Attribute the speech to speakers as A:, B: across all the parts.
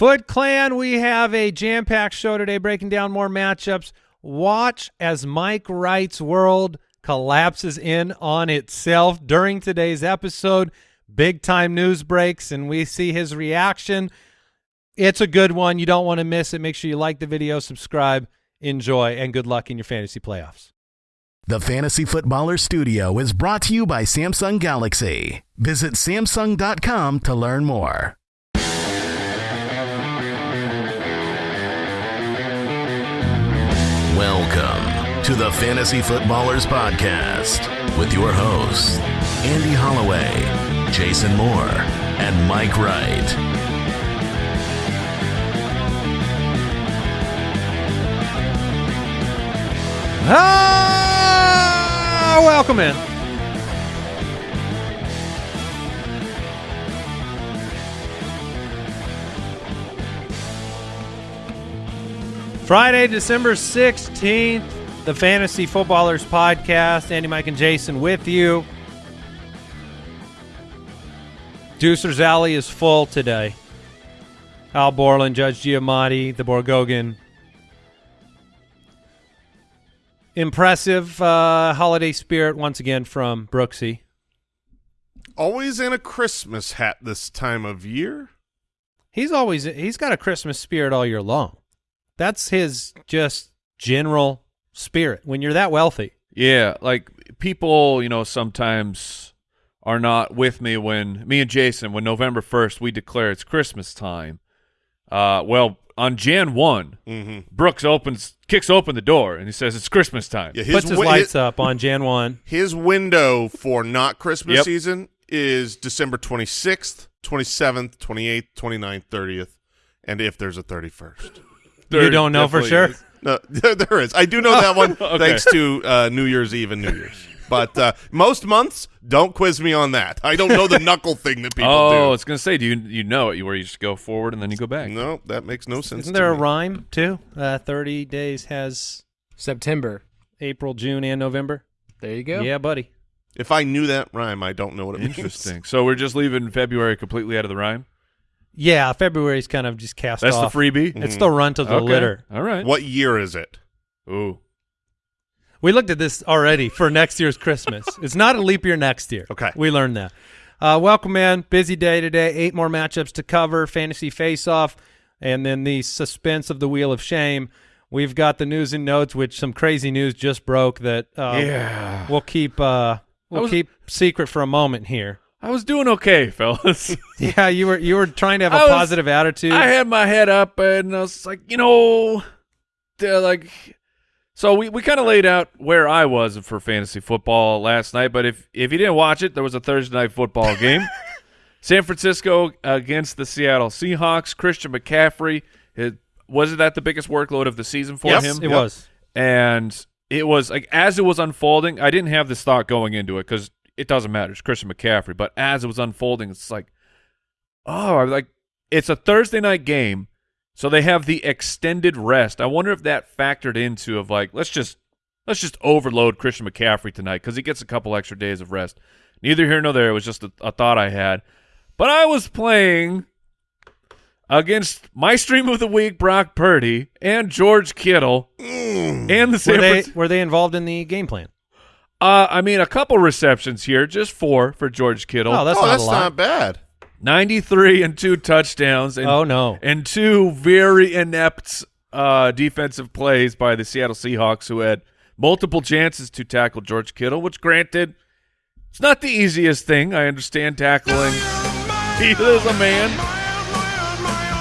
A: Foot Clan, we have a jam-packed show today breaking down more matchups. Watch as Mike Wright's world collapses in on itself during today's episode. Big time news breaks, and we see his reaction. It's a good one. You don't want to miss it. Make sure you like the video, subscribe, enjoy, and good luck in your fantasy playoffs.
B: The Fantasy Footballer Studio is brought to you by Samsung Galaxy. Visit Samsung.com to learn more. To the Fantasy Footballers Podcast with your hosts, Andy Holloway, Jason Moore, and Mike Wright.
A: Ah, welcome in. Friday, December 16th, the Fantasy Footballers Podcast. Andy, Mike, and Jason with you. Deucer's Alley is full today. Al Borland, Judge Giamatti, the Borgogan. Impressive uh, holiday spirit once again from Brooksy.
C: Always in a Christmas hat this time of year.
A: He's always he's got a Christmas spirit all year long. That's his just general spirit when you're that wealthy.
D: Yeah, like people, you know, sometimes are not with me when me and Jason, when November first we declare it's Christmas time. Uh, well, on Jan one,
C: Mm-hmm.
D: Brooks opens, kicks open the door, and he says it's Christmas time.
C: Yeah,
A: Puts his
C: wi-
A: lights up on Jan 1.
C: His window for not Christmas
D: Yep.
C: season is December 26th, 27th, 28th, 29th, 30th, and if there's a 31st.
D: There
A: you don't know for sure?
D: is.
C: No, there is. I do know that one
D: Okay.
C: thanks to uh, New Year's Eve and New Year's. But uh, most months, don't quiz me on that. I don't know the knuckle thing that people
D: Oh, I
C: do.
D: was gonna say, do you you know it? Where you just go forward and then you go back.
C: No, that makes no sense.
A: Isn't
C: to
A: there a
C: me.
A: rhyme too? Uh, 30 days has
E: September.
A: April, June, and November.
E: There you go.
A: Yeah, buddy.
C: If I knew that rhyme, I don't know what it means.
D: Interesting. so we're just leaving February completely out of the rhyme.
A: Yeah, February's kind of just cast
D: That's
A: off.
D: the freebie.
A: It's the runt of the
D: Okay.
A: litter.
D: All right.
C: What year is it?
D: Ooh.
A: We looked at this already for next year's Christmas. it's not a leap year next year.
C: Okay.
A: We learned that. Uh, welcome man. Busy day today. Eight more matchups to cover. Fantasy face-off, and then the suspense of the Wheel of Shame. We've got the news and notes, which some crazy news just broke that uh,
D: Yeah.
A: we'll keep uh, we'll
D: was-
A: keep secret for a moment here.
D: I was doing okay, fellas.
A: Yeah, you were you were trying to have a
D: was-
A: positive attitude.
D: I had my head up and I was like, you know, like, so we, we kind of laid out where I was for fantasy football last night. But if if you didn't watch it, there was a Thursday night football game. San Francisco against the Seattle Seahawks. Christian McCaffrey. It, wasn't that the biggest workload of the season for
C: Yes,
D: him?
A: it was.
D: and it was like as it was unfolding, I didn't have this thought going into it because it doesn't matter. It's Christian McCaffrey, but as it was unfolding, it's like, oh, I'm like it's a Thursday night game, so they have the extended rest. I wonder if that factored into of like let's just let's just overload Christian McCaffrey tonight because he gets a couple extra days of rest. Neither here nor there. It was just a, a thought I had, but I was playing against my stream of the week, Brock Purdy and George Kittle mm. and the San
A: Were they were they involved in the game plan?
D: Uh, I mean, a couple receptions here, just four for George Kittle.
A: Oh, that's
C: oh,
A: not
C: that's
A: a lot.
C: not bad.
D: 93 and two touchdowns. And,
A: oh no.
D: And two very inept uh, defensive plays by the Seattle Seahawks, who had multiple chances to tackle George Kittle, which, granted, it's not the easiest thing. I understand tackling. He is a man.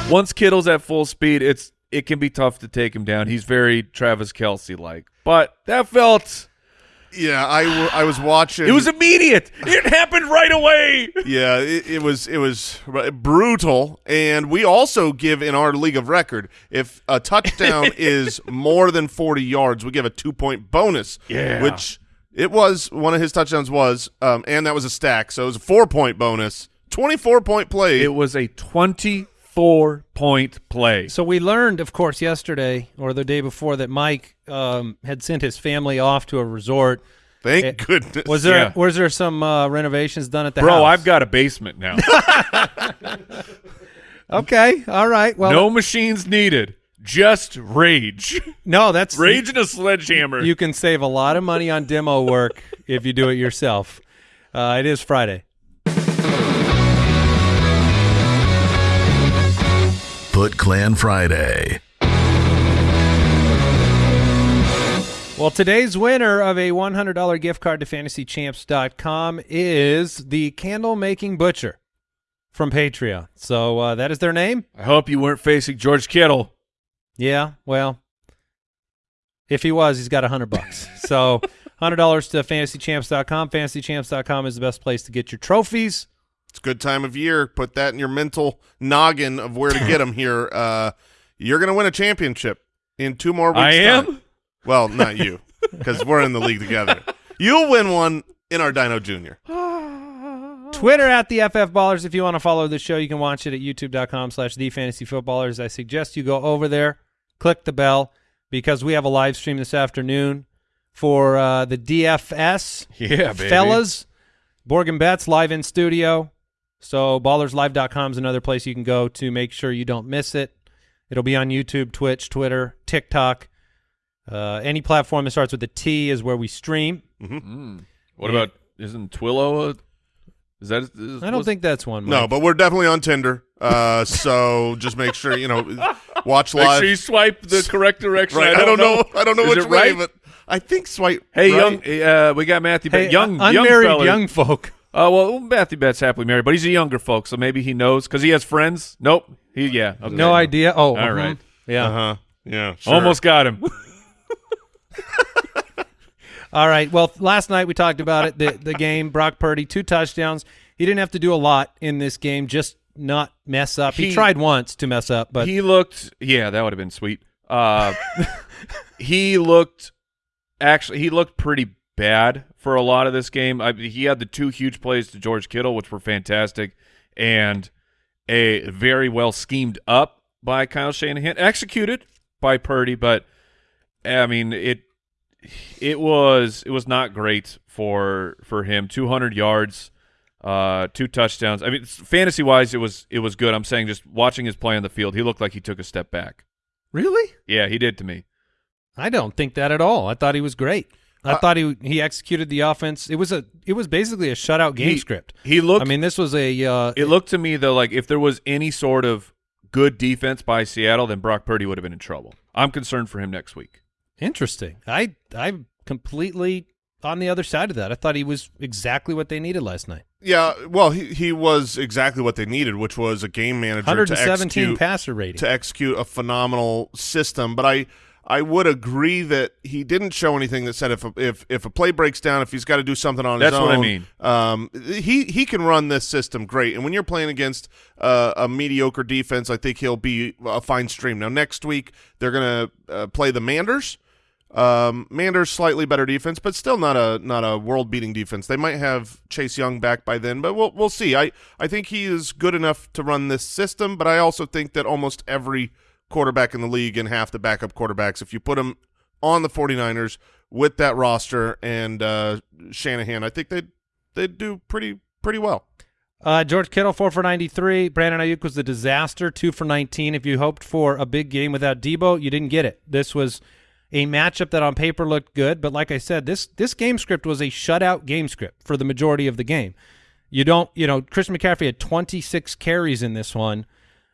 D: Once Kittle's at full speed, it's it can be tough to take him down. He's very Travis Kelce like, but that felt
C: Yeah, I, w- I was watching.
D: it was immediate. It happened right away.
C: yeah, it, it was it was brutal, and we also give in our league of record if a touchdown is more than forty yards, we give a two point bonus.
D: Yeah.
C: which it was one of his touchdowns was, um, and that was a stack, so it was a four point bonus, twenty four point play.
D: It was a twenty-four point play.
A: So we learned, of course, yesterday or the day before that Mike um, had sent his family off to a resort.
C: Thank
A: Eh,
C: goodness.
A: Was there
D: Yeah.
A: was there some uh, renovations done at the
D: Bro,
A: house?
D: I've got a basement now.
A: Okay, all right. Well,
D: no machines needed. Just rage.
A: no, that's
D: Rage and a sledgehammer.
A: You can save a lot of money on demo work if you do it yourself. Uh, it is Friday.
B: Foot Clan Friday.
A: Well, today's winner of a $100 gift card to fantasychamps.com is the candle making butcher from Patreon. So uh, that is their name.
D: I hope you weren't facing George Kittle.
A: Yeah, well, if he was, he's got a hundred bucks. so hundred dollars to fantasychamps.com. Fantasychamps.com is the best place to get your trophies.
C: It's a good time of year. Put that in your mental noggin of where to get them here. Uh, you're going to win a championship in two more weeks.
D: I am?
C: time. Well, not you, because we're in the league together. You'll win one in our Dino Junior.
A: Twitter at the FF Ballers. If you want to follow the show, you can watch it at youtube.com slash the fantasy footballers. I suggest you go over there, click the bell, because we have a live stream this afternoon for uh, the DFS.
D: Yeah, baby.
A: Fellas, Borg and Betts live in studio. So ballerslive.com is another place you can go to make sure you don't miss it. It'll be on YouTube, Twitch, Twitter, TikTok. Uh, any platform that starts with a T is where we stream.
D: Mm. What about isn't Twillo? A, is that? Is,
A: I don't think that's one.
C: No, but we're definitely on Tinder. Uh, so just make sure you know, watch
D: Make
C: live.
D: sure you swipe the correct direction.
C: right. I don't know. I don't know
D: Is
C: which
D: it
C: way,
D: right?
C: but I think swipe.
D: Hey,
C: right?
D: young. Uh, we got Matthew.
A: hey,
D: young, young
A: unmarried
D: fella.
A: young folk.
D: Uh, well, Matthew Betts happily married, but he's a younger folk, so maybe he knows because he has friends. Nope. He yeah. Okay.
A: No idea. Oh,
D: All
A: mhm.
D: right.
A: Yeah.
C: Uh huh. Yeah. Sure.
D: Almost got him.
A: All right. Well, last night we talked about it. The the game. Brock Purdy, two touchdowns. He didn't have to do a lot in this game. Just not mess up. He,
D: He-
A: tried once to mess up, but
D: he looked. Yeah, that would have been sweet. Uh, he looked. Actually, he looked pretty bad for a lot of this game. I, he had the two huge plays to George Kittle, which were fantastic, and a very well schemed up by Kyle Shanahan, executed by Purdy, but I mean it. It was it was not great for for him. Two hundred yards, uh, two touchdowns. I mean, fantasy wise, it was it was good. I'm saying just watching his play on the field, he looked like he took a step back.
A: really,
D: Yeah, he did to me.
A: I don't think that at all. I thought he was great. I
C: Uh,
A: thought he he executed the offense. It was a it was basically a shutout game
D: He-
A: script.
D: He looked.
A: I mean, this was a uh,
D: it looked to me though like if there was any sort of good defense by Seattle, then Brock Purdy would have been in trouble. I'm concerned for him next week.
A: interesting. I I'm completely on the other side of that. I thought he was exactly what they needed last night.
C: Yeah. Well, he he was exactly what they needed, which was a game manager to
A: 117
C: execute
A: passer rating.
C: to execute a phenomenal system. But I I would agree that he didn't show anything that said if a, if if a play breaks down, if he's got to do something on his own.
D: That's what I mean.
C: Um, he he can run this system great, and when you're playing against uh, a mediocre defense, I think he'll be a fine stream. Now next week they're gonna uh, play the Manders. Um, Manders slightly better defense, but still not a not a world beating defense. They might have Chase Young back by then, but we'll we'll see. I I think he is good enough to run this system, but I also think that almost every quarterback in the league and half the backup quarterbacks, if you put them on the 49ers with that roster and uh, Shanahan, I think they'd they'd do pretty pretty well.
A: Uh, George Kittle, four for 93. Brandon Aiyuk was a disaster, two for 19. If you hoped for a big game without Debo, you didn't get it. This was a matchup that on paper looked good, but like I said, this this game script was a shutout game script for the majority of the game. You don't, you know, Christian McCaffrey had 26 carries in this one.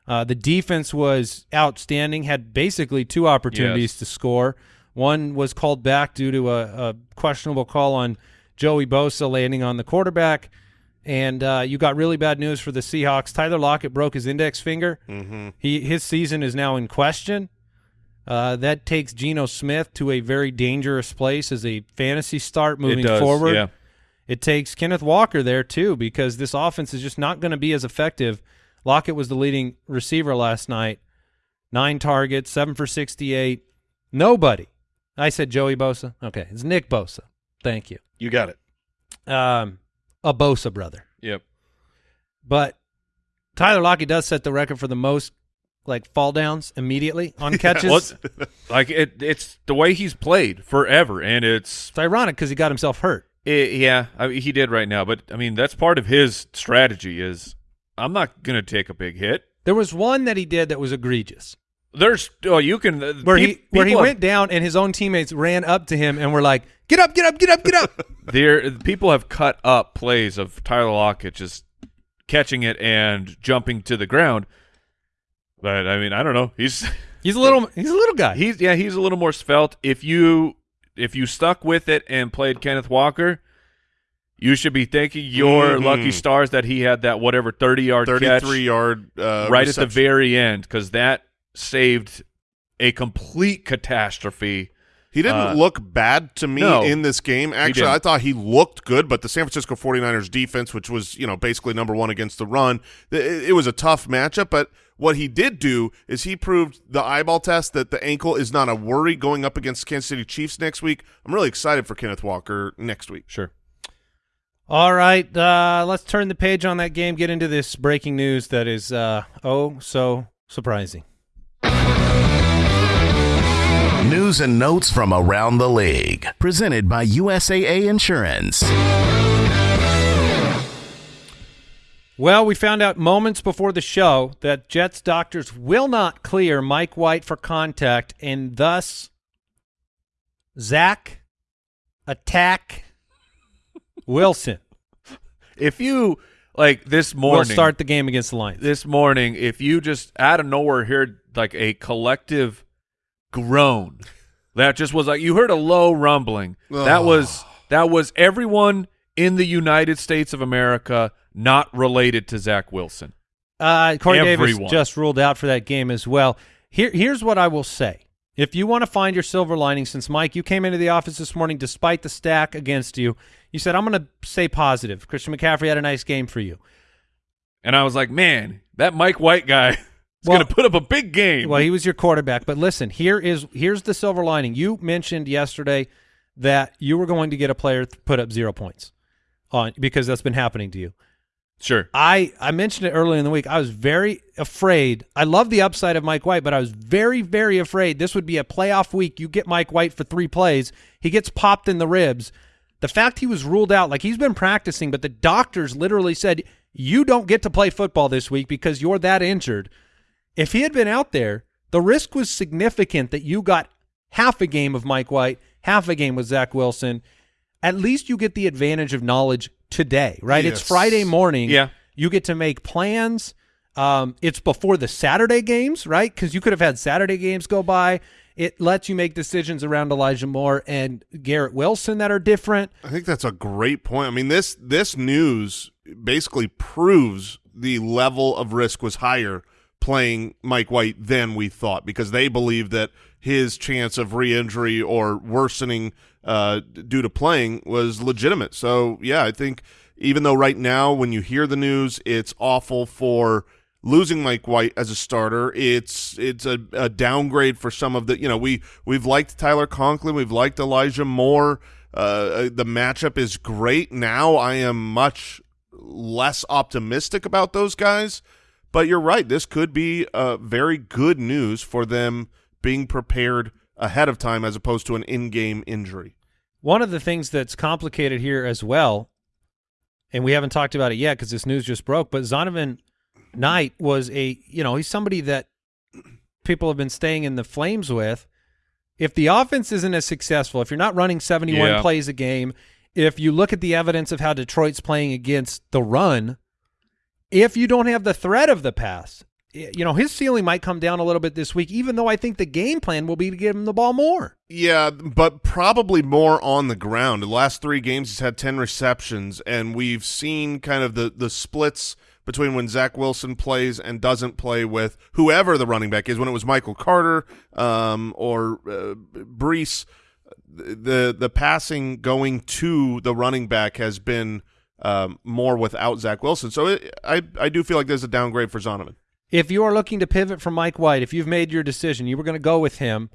A: Uh, the defense was outstanding, had basically two opportunities
D: Yes.
A: to score. One was called back due to a, a questionable call on Joey Bosa landing on the quarterback. And uh, you got really bad news for the Seahawks. Tyler Lockett broke his index finger.
C: Mm-hmm.
A: He his season is now in question. Uh, that takes Geno Smith to a very dangerous place as a fantasy start moving
D: it does,
A: forward.
D: Yeah.
A: It takes Kenneth Walker there too because this offense is just not going to be as effective. Lockett was the leading receiver last night. Nine targets, seven for 68. Nobody. I said Joey Bosa. Okay, it's Nick Bosa. Thank you.
C: You got it.
A: Um, a Bosa brother.
D: Yep.
A: But Tyler Lockett does set the record for the most like fall downs immediately on catches.
D: Well, like it, it's the way he's played forever, and it's
A: It's ironic because he got himself hurt.
D: it, yeah. I mean, he did right now, but I mean that's part of his strategy. Is I'm not gonna take a big hit.
A: There was one that he did that was egregious,
D: There's oh you can uh,
A: where he where he
D: have-
A: went down and his own teammates ran up to him and were like, "Get up, get up, get up, get up."
D: there people have cut up plays of Tyler Lockett just catching it and jumping to the ground. But I mean, I don't know. He's
A: he's a little he's a little guy.
D: he's yeah, he's a little more svelte. If you if you stuck with it and played Kenneth Walker, you should be thanking your
C: Mhm.
D: lucky stars that he had that whatever 30-yard catch
C: 33 yard uh,
D: right at the very end because that saved a complete catastrophe.
C: He didn't
D: Uh,
C: look bad to me
D: no.
C: in this game. Actually. I thought he looked good, but the San Francisco 49ers defense, which was, you know, basically number one against the run, it, it was a tough matchup. But what he did do is he proved the eyeball test that the ankle is not a worry going up against Kansas City Chiefs next week. I'm really excited for Kenneth Walker next week.
D: Sure.
A: All right, uh, let's turn the page on that game. Get into this breaking news that is uh, oh so surprising.
B: News and notes from around the league. Presented by USAA Insurance.
A: Well, we found out moments before the show that Jets doctors will not clear Mike White for contact, and thus Zach attack Wilson
D: If you like this
A: will
D: morning,
A: start the game against the Lions.
D: this morning, if you just out of nowhere heard like a collective groan, that just was like you heard a low rumbling. That was that was everyone in the United States of America not related to Zach Wilson.
A: Uh, Corey Davis just ruled out for that game as well. Here, here's what I will say. If you want to find your silver lining, since Mike, you came into the office this morning despite the stack against you, you said, I'm going to stay positive. Christian McCaffrey had a nice game for you.
D: And I was like, man, that Mike White guy is
A: Well-
D: going to put up a big game.
A: Well, he was your quarterback. But listen, here is here's the silver lining. You mentioned yesterday that you were going to get a player to put up zero points on because that's been happening to you.
D: Sure.
A: I, I mentioned it earlier in the week. I was very afraid. I love the upside of Mike White, but I was very, very afraid this would be a playoff week. You get Mike White for three plays. He gets popped in the ribs. The fact he was ruled out, like he's been practicing, but the doctors literally said, you don't get to play football this week because you're that injured. If he had been out there, the risk was significant that you got half a game of Mike White, half a game with Zach Wilson. At least you get the advantage of knowledge today, right? It's Friday morning.
D: Yeah.
A: You get to make plans. Um, it's before the Saturday games, right? Because you could have had Saturday games go by. It lets you make decisions around Elijah Moore and Garrett Wilson that are different.
C: I think that's a great point. I mean, this this news basically proves the level of risk was higher playing Mike White than we thought because they believe that his chance of re-injury or worsening uh, due to playing was legitimate. So yeah, I think even though right now when you hear the news, it's awful for losing Mike White as a starter. It's it's a, a downgrade for some of the you know we we've liked Tyler Conklin, we've liked Elijah Moore. Uh, the matchup is great. Now I am much less optimistic about those guys, but you're right. This could be uh, very good news for them being prepared ahead of time as opposed to an in-game injury.
A: One of the things that's complicated here as well, and we haven't talked about it yet because this news just broke, but Zonovan Knight was a, you know, he's somebody that people have been staying in the flames with. If the offense isn't as successful, if you're not running 71
D: Yeah.
A: plays a game, if you look at the evidence of how Detroit's playing against the run, if you don't have the threat of the pass, y- you know, his ceiling might come down a little bit this week, even though I think the game plan will be to give him the ball more.
C: Yeah, but probably more on the ground. The last three games, he's had ten receptions, and we've seen kind of the the splits between when Zach Wilson plays and doesn't play with whoever the running back is. When it was Michael Carter um, or uh, Breece, the the passing going to the running back has been um, more without Zach Wilson. So it, I I do feel like there's a downgrade for Zonovan.
A: If you are looking to pivot from Mike White, if you've made your decision, you were going to go with him.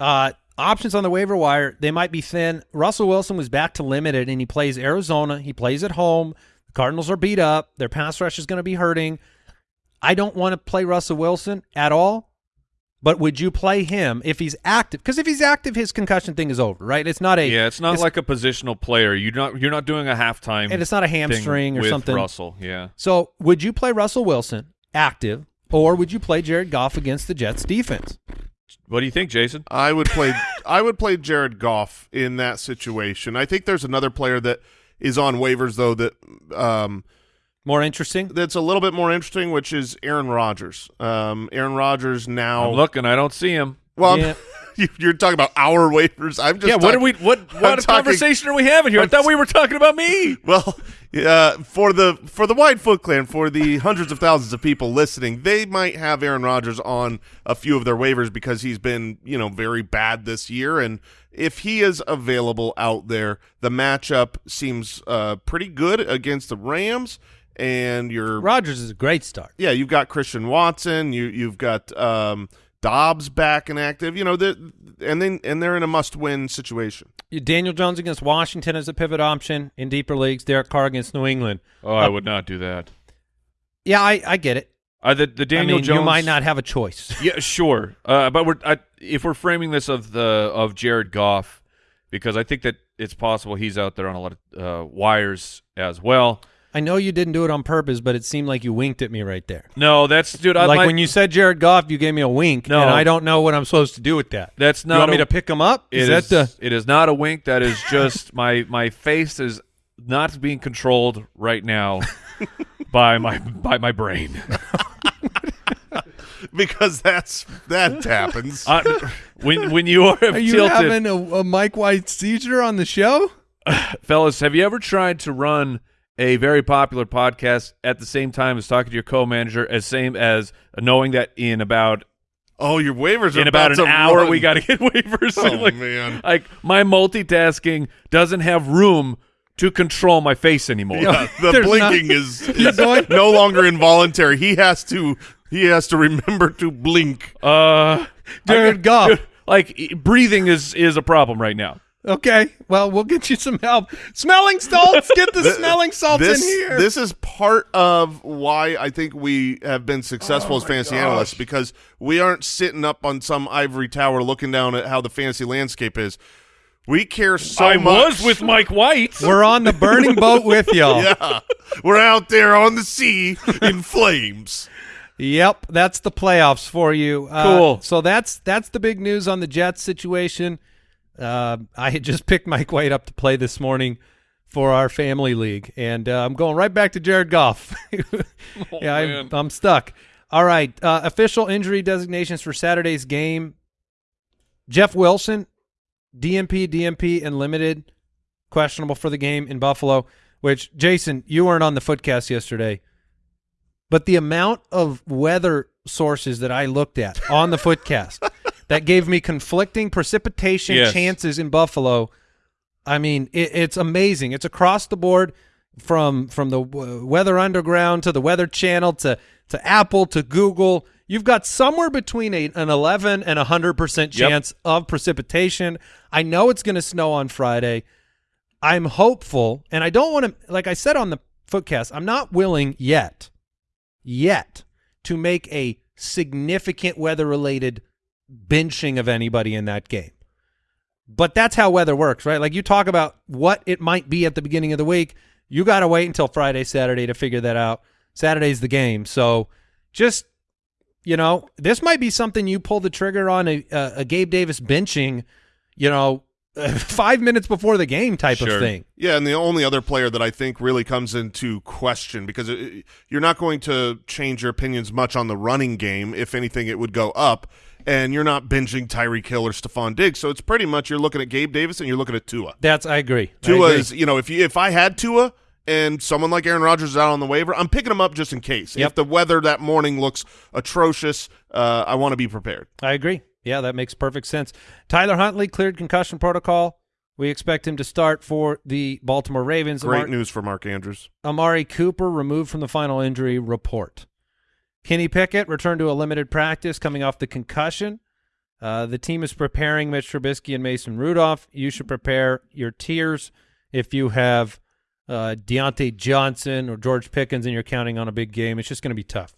A: Uh, options on the waiver wire, they might be thin. Russell Wilson was back to limited, and he plays Arizona. He plays at home. The Cardinals are beat up. Their pass rush is going to be hurting. I don't want to play Russell Wilson at all, but would you play him if he's active? Because if he's active, his concussion thing is over, right? It's not a
D: Yeah, it's not like a positional player. You're not you're not doing a halftime
A: and it's not a hamstring or
D: with
A: something.
D: Russell, yeah.
A: So would you play Russell Wilson active or would you play Jared Goff against the Jets defense?
D: What do you think, Jason?
C: I would play I would play Jared Goff in that situation. I think there's another player that is on waivers though that um,
A: More interesting.
C: that's a little bit more interesting, which is Aaron Rodgers. Um, Aaron Rodgers now.
D: I'm looking. I don't see him.
C: well,
A: Yeah.
C: you- you're talking about our waivers. I'm just
D: yeah. What are we? What? What
C: talking-
D: conversation are we having here? I thought we were talking about me.
C: Well, uh, for the for the wide Foot Clan, for the hundreds of thousands of people listening, they might have Aaron Rodgers on a few of their waivers because he's been you know very bad this year, and if he is available out there, the matchup seems uh, pretty good against the Rams, and you're
A: Rodgers is a great start.
C: yeah, you've got Christian Watson, you you've got um, Doubs back and active, you know, the, and then and they're in a must-win situation.
A: Daniel Jones against Washington as a pivot option in deeper leagues. Derek Carr against New England.
D: Oh, I would not do that.
A: Yeah, I, I get it.
D: Uh, the the Daniel
A: I mean,
D: Jones.
A: you might not have a choice.
D: Yeah, sure. Uh, but we're I, if we're framing this of the of Jared Goff, because I think that it's possible he's out there on a lot of uh, wires as well.
A: I know you didn't do it on purpose, but it seemed like you winked at me right there.
D: No, that's dude. I
A: like
D: might-
A: when you said Jared Goff, you gave me a wink,
D: No.
A: and I don't know what I'm supposed to do with that.
D: That's not.
A: you
D: not
A: want me to pick him up?
D: It
A: Is
D: is,
A: that the?
D: it is not a wink. That is just my my face is not being controlled right now by my by my brain.
C: Because that's that happens.
D: Uh, when when you are,
A: Are you
D: tilted,
A: having a, a Mike White seizure on the show?
D: fellas, have you ever tried to run a very popular podcast at the same time as talking to your co-manager, as same as knowing that in about
C: Oh, your waivers are
D: in about
C: to
D: an hour
C: run.
D: we got to get waivers.
C: Oh,
D: like,
C: man.
D: like my multitasking doesn't have room to control my face anymore.
C: Yeah, the blinking
A: not-
C: is, is no longer involuntary. He has to he has to remember to blink.
D: Uh,
A: Jared Goff.
D: dude, like breathing is is a problem right now.
A: Okay, well, we'll get you some help. Smelling salts. Get the smelling salts
C: this,
A: in here.
C: This is part of why I think we have been successful
A: Oh
C: as fantasy analysts because we aren't sitting up on some ivory tower looking down at how the fantasy landscape is. We care so
D: I
C: much.
D: was with Mike White.
A: We're on the burning boat with y'all.
C: yeah, we're out there on the sea in flames.
A: Yep, that's the playoffs for you. Uh,
D: Cool.
A: So that's that's the big news on the Jets situation. Uh, I had just picked Mike White up to play this morning for our family league, and uh, I'm going right back to Jared Goff. yeah, I'm. I'm stuck. All right, uh, official injury designations for Saturday's game: Jeff Wilson, DNP, DNP, and limited, questionable for the game in Buffalo. Which Jason, you weren't on the footcast yesterday. But the amount of weather sources that I looked at on the footcast that gave me conflicting precipitation
D: Yes.
A: chances in Buffalo, I mean, it, it's amazing. It's across the board from from the Weather Underground to the Weather Channel to to Apple to Google. You've got somewhere between a, an 11 and a 100%
D: Yep.
A: chance of precipitation. I know it's going to snow on Friday. I'm hopeful, and I don't want to, like I said on the footcast, I'm not willing yet, yet, to make a significant weather related benching of anybody in that game. But that's how weather works, right? Like you talk about what it might be at the beginning of the week. You got to wait until Friday, Saturday to figure that out. Saturday's the game. So just, you know, this might be something you pull the trigger on a, a, Gabe Davis benching, you know, five minutes before the game type
D: Sure.
A: of thing.
C: Yeah, and the only other player that I think really comes into question because it, you're not going to change your opinions much on the running game. If anything, it would go up. And you're not binging Tyreek Hill or Stefon Diggs, so it's pretty much you're looking at Gabe Davis and you're looking at Tua.
A: That's I agree. I
C: Tua
A: agree.
C: is, you know, if you if I had Tua and someone like Aaron Rodgers is out on the waiver, I'm picking him up just in case.
A: Yep.
C: If the weather that morning looks atrocious, uh, I want to be prepared.
A: I agree. Yeah, that makes perfect sense. Tyler Huntley cleared concussion protocol. We expect him to start for the Baltimore Ravens.
C: Great
A: Amar-
C: news for Mark Andrews.
A: Amari Cooper removed from the final injury report. Kenny Pickett returned to a limited practice coming off the concussion. Uh, the team is preparing Mitch Trubisky and Mason Rudolph. You should prepare your tiers if you have uh, Diontae Johnson or George Pickens and you're counting on a big game. It's just going to be tough.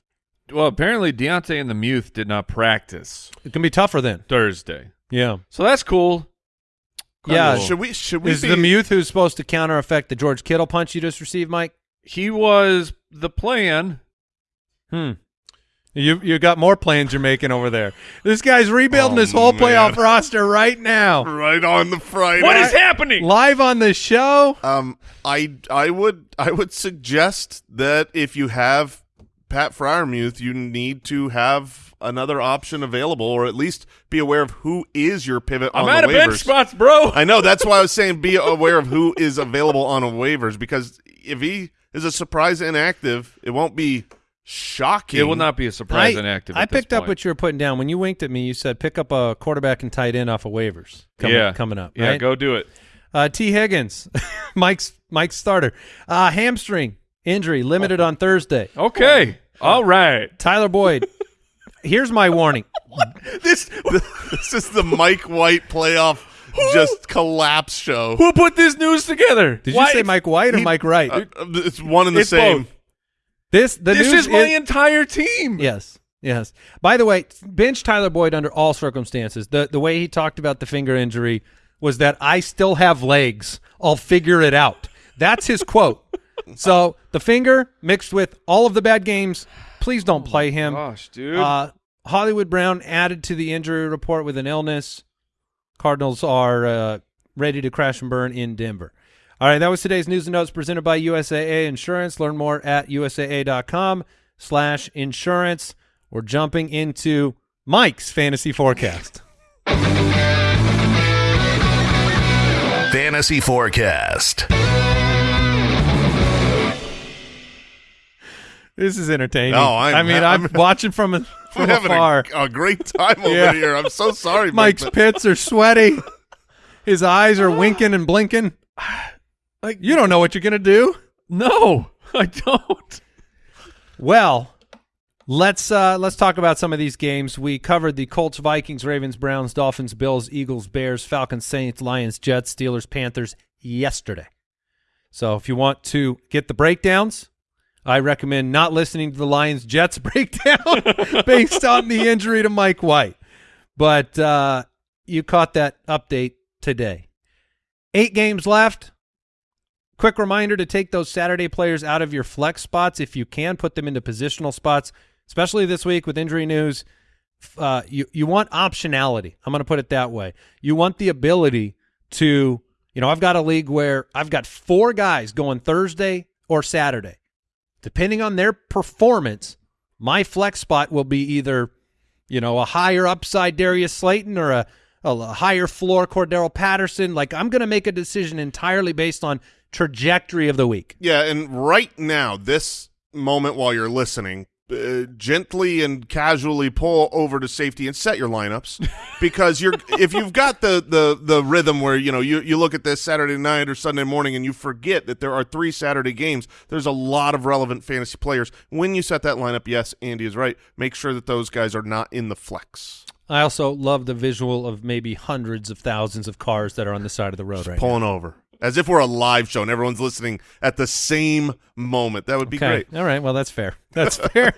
D: Well, apparently Diontae and the Muth did not practice
A: It can be tougher then.
D: Thursday,
A: Yeah.
D: so that's cool.
A: Yeah,
D: Cool.
C: Should we? Should we
A: Is
C: be?
A: the Muth who's supposed to counter effect the George Kittle punch you just received, Mike?
D: he was the plan.
A: Hmm. You you got more plans you're making over there. This guy's rebuilding
C: Oh,
A: his whole
C: man.
A: playoff roster right now.
C: Right on the Friday.
D: What is happening?
A: Live on the show.
C: Um, I I would I would suggest that if you have Pat Freiermuth, you need to have another option available, or at least be aware of who is your pivot
D: I'm
C: on
D: out
C: the
D: of bench spots, bro.
C: I know that's why I was saying be aware of who is available on waivers because if he is a surprise inactive, it won't be shocking.
D: It will not be a surprise
A: I,
D: inactive.
A: I
D: at this
A: picked up what you were putting down when you winked at me. You said pick up a quarterback and tight end off of waivers. Coming,
D: yeah,
A: coming up.
D: Yeah,
A: right?
D: go do it.
A: Uh, Tee Higgins, Mike's Mike's starter. Uh, hamstring injury limited on Thursday.
D: Okay, all right.
A: Tyler Boyd. Here's my warning.
C: this this is the Mike White playoff just collapse show.
D: Who put this news together?
A: Did
D: Why-
A: you say Mike White or
C: He-
A: Mike Wright?
C: Uh, uh, it's one and the
D: It's
C: same.
D: both.
A: This the
D: This
A: news
D: is my entire team.
A: Yes. Yes. By the way, bench Tyler Boyd under all circumstances. The the way he talked about the finger injury was that I still have legs. I'll figure it out. That's his quote. So the finger mixed with all of the bad games, please don't play him.
D: Gosh, dude.
A: Uh, Hollywood Brown added to the injury report with an illness. Cardinals are uh, ready to crash and burn in Denver. All right, that was today's news and notes presented by USAA Insurance. Learn more at usaa.com slash insurance. We're jumping into Mike's fantasy forecast.
B: Fantasy Forecast.
A: This is entertaining.
C: No, I'm-
A: I mean, I'm,
C: I'm-
A: watching from, a,
C: I'm
A: from
C: having
A: afar.
C: a, a great time over
A: Yeah.
C: here. I'm so sorry, Mike.
A: Mike's
C: but-
A: pits are sweaty. His eyes are winking and blinking.
D: Like
A: You don't know what you're going to do.
D: no, I don't.
A: Well, let's uh, let's talk about some of these games. We covered the Colts, Vikings, Ravens, Browns, Dolphins, Bills, Eagles, Bears, Falcons, Saints, Lions, Jets, Steelers, Panthers yesterday. So if you want to get the breakdowns, I recommend not listening to the Lions Jets breakdown based on the injury to Mike White. But uh, you caught that update today. Eight games left. Quick reminder to take those Saturday players out of your flex spots if you can. Put them into positional spots, especially this week with injury news. Uh, you you want optionality. I'm going to put it that way. You want the ability to, you know, I've got a league where I've got four guys going Thursday or Saturday. Depending on their performance, my flex spot will be either, you know, a higher upside Darius Slayton or a, a higher floor Cordarrelle Patterson. Like I'm going to make a decision entirely based on trajectory of the week.
C: Yeah, and right now, this moment while you're listening, uh, gently and casually pull over to safety and set your lineups because you're if you've got the the the rhythm where you know you you look at this Saturday night or Sunday morning and you forget that there are three Saturday games. There's a lot of relevant fantasy players. When you set that lineup, yes, Andy is right. Make sure that those guys are not in the flex.
A: I also love the visual of maybe hundreds of thousands of cars that are on the side of the road right now.
C: Pulling over as if we're a live show and everyone's listening at the same moment. That would be
A: Okay.
C: great.
A: All right. Well, that's fair. That's fair.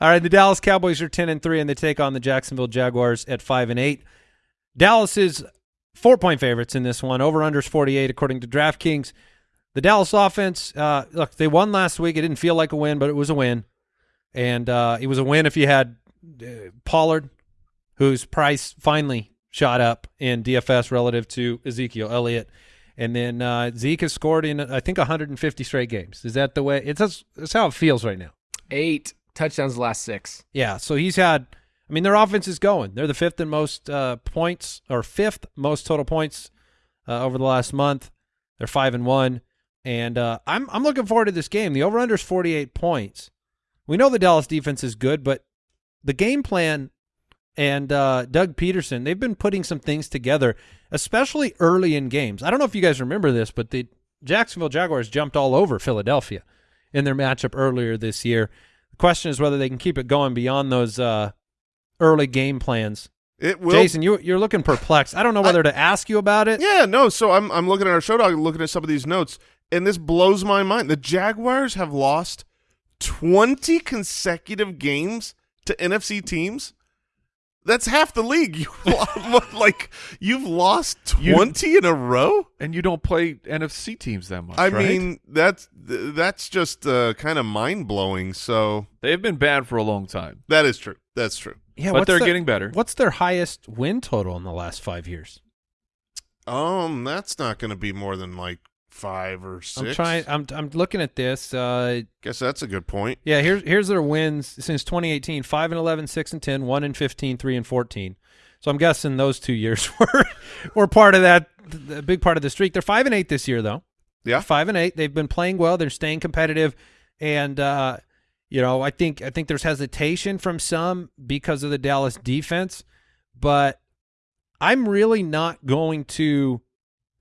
A: All right. The Dallas Cowboys are ten and three, and they take on the Jacksonville Jaguars at five and eight. Dallas is four point favorites in this one. Over unders forty eight according to DraftKings. The Dallas offense, uh, look, they won last week. It didn't feel like a win, but it was a win, and uh, it was a win if you had uh, Pollard, whose price finally shot up in DFS relative to Ezekiel Elliott. And then uh, Zeke has scored in I think 150 straight games. Is that the way? It's that's, that's how it feels right now.
E: Eight touchdowns the last six.
A: Yeah. So he's had. I mean, their offense is going. They're the fifth and most uh, points or fifth most total points uh, over the last month. They're five and one, and uh, I'm I'm looking forward to this game. The over under is 48 points. We know the Dallas defense is good, but the game plan and uh, Doug Pederson they've been putting some things together, especially early in games. I don't know if you guys remember this, but the Jacksonville Jaguars jumped all over Philadelphia in their matchup earlier this year. The question is whether they can keep it going beyond those uh, early game plans.
C: It will
A: Jason, you you're looking perplexed. I don't know whether to ask you about it.
C: Yeah, no. So I'm I'm looking at our show dog, looking at some of these notes, and this blows my mind. The Jaguars have lost 20 consecutive games to NFC teams. That's half the league. You like you've lost twenty in a row.
D: And you don't play NFC teams that much.
C: I
D: right?
C: mean, that's that's just uh, kind of mind blowing. So
D: they've been bad for a long time,
C: that is true. That's true.
A: Yeah,
D: but they're
A: the-
D: getting better.
A: What's their highest win total in the last five years?
C: Um, that's not going to be more than like five or 6
A: I'm trying. I'm I'm looking at this. Uh,
C: Guess that's a good point.
A: yeah, here's here's their wins since 2018: five and 11, 6 and 10, 1 and 15, 3 and 14. So I'm guessing those two years were were part of that, a big part of the streak. They're five and eight this year, though.
C: Yeah.
A: five and eight. They've been playing well. They're staying competitive, and uh, you know, I think I think there's hesitation from some because of the Dallas defense, but I'm really not going to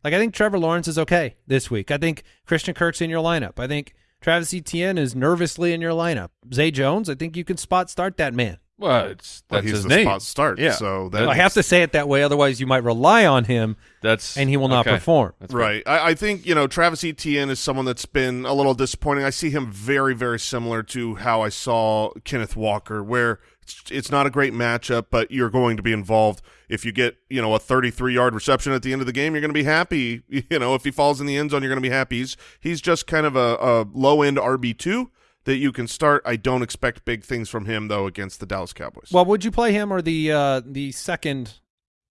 A: like. I think Trevor Lawrence is okay this week. I think Christian Kirk's in your lineup. I think Travis Etienne is nervously in your lineup. Zay Jones, I think you can spot start that man.
D: well, it's
C: Well,
D: that's
C: he's
D: his
C: the
D: name.
C: spot start.
D: Yeah.
C: So that
A: I have to say it that way, otherwise you might rely on him
D: That's
A: and he will not
D: okay.
A: perform.
D: That's.
C: Right. I, I think, you know, Travis Etienne is someone that's been a little disappointing. I see him very, very similar to how I saw Kenneth Walker, where it's, it's not a great matchup, but you're going to be involved. If you get, you know, a 33-yard reception at the end of the game, you're going to be happy. You know, if he falls in the end zone, you're going to be happy. He's, he's just kind of a, a low-end RB2 that you can start. I don't expect big things from him, though, against the Dallas Cowboys.
A: Well, would you play him or the uh, the second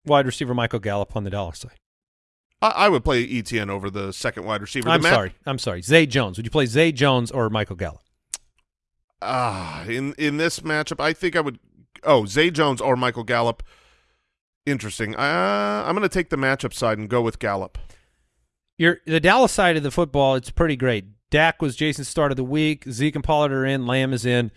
A: wide receiver Michael Gallup on the dollar side?
C: I, I would play Etienne over the second wide receiver.
A: I'm sorry. I'm sorry. Zay Jones. Would you play Zay Jones or Michael Gallup?
C: Ah, in in this matchup, I think I would. Oh, Zay Jones or Michael Gallup. Interesting. Uh, I'm going to take the matchup side and go with Gallup.
A: Your the Dallas side of the football, it's pretty great. Dak was Jason's start of the week. Zeke and Pollard are in. Lamb is in.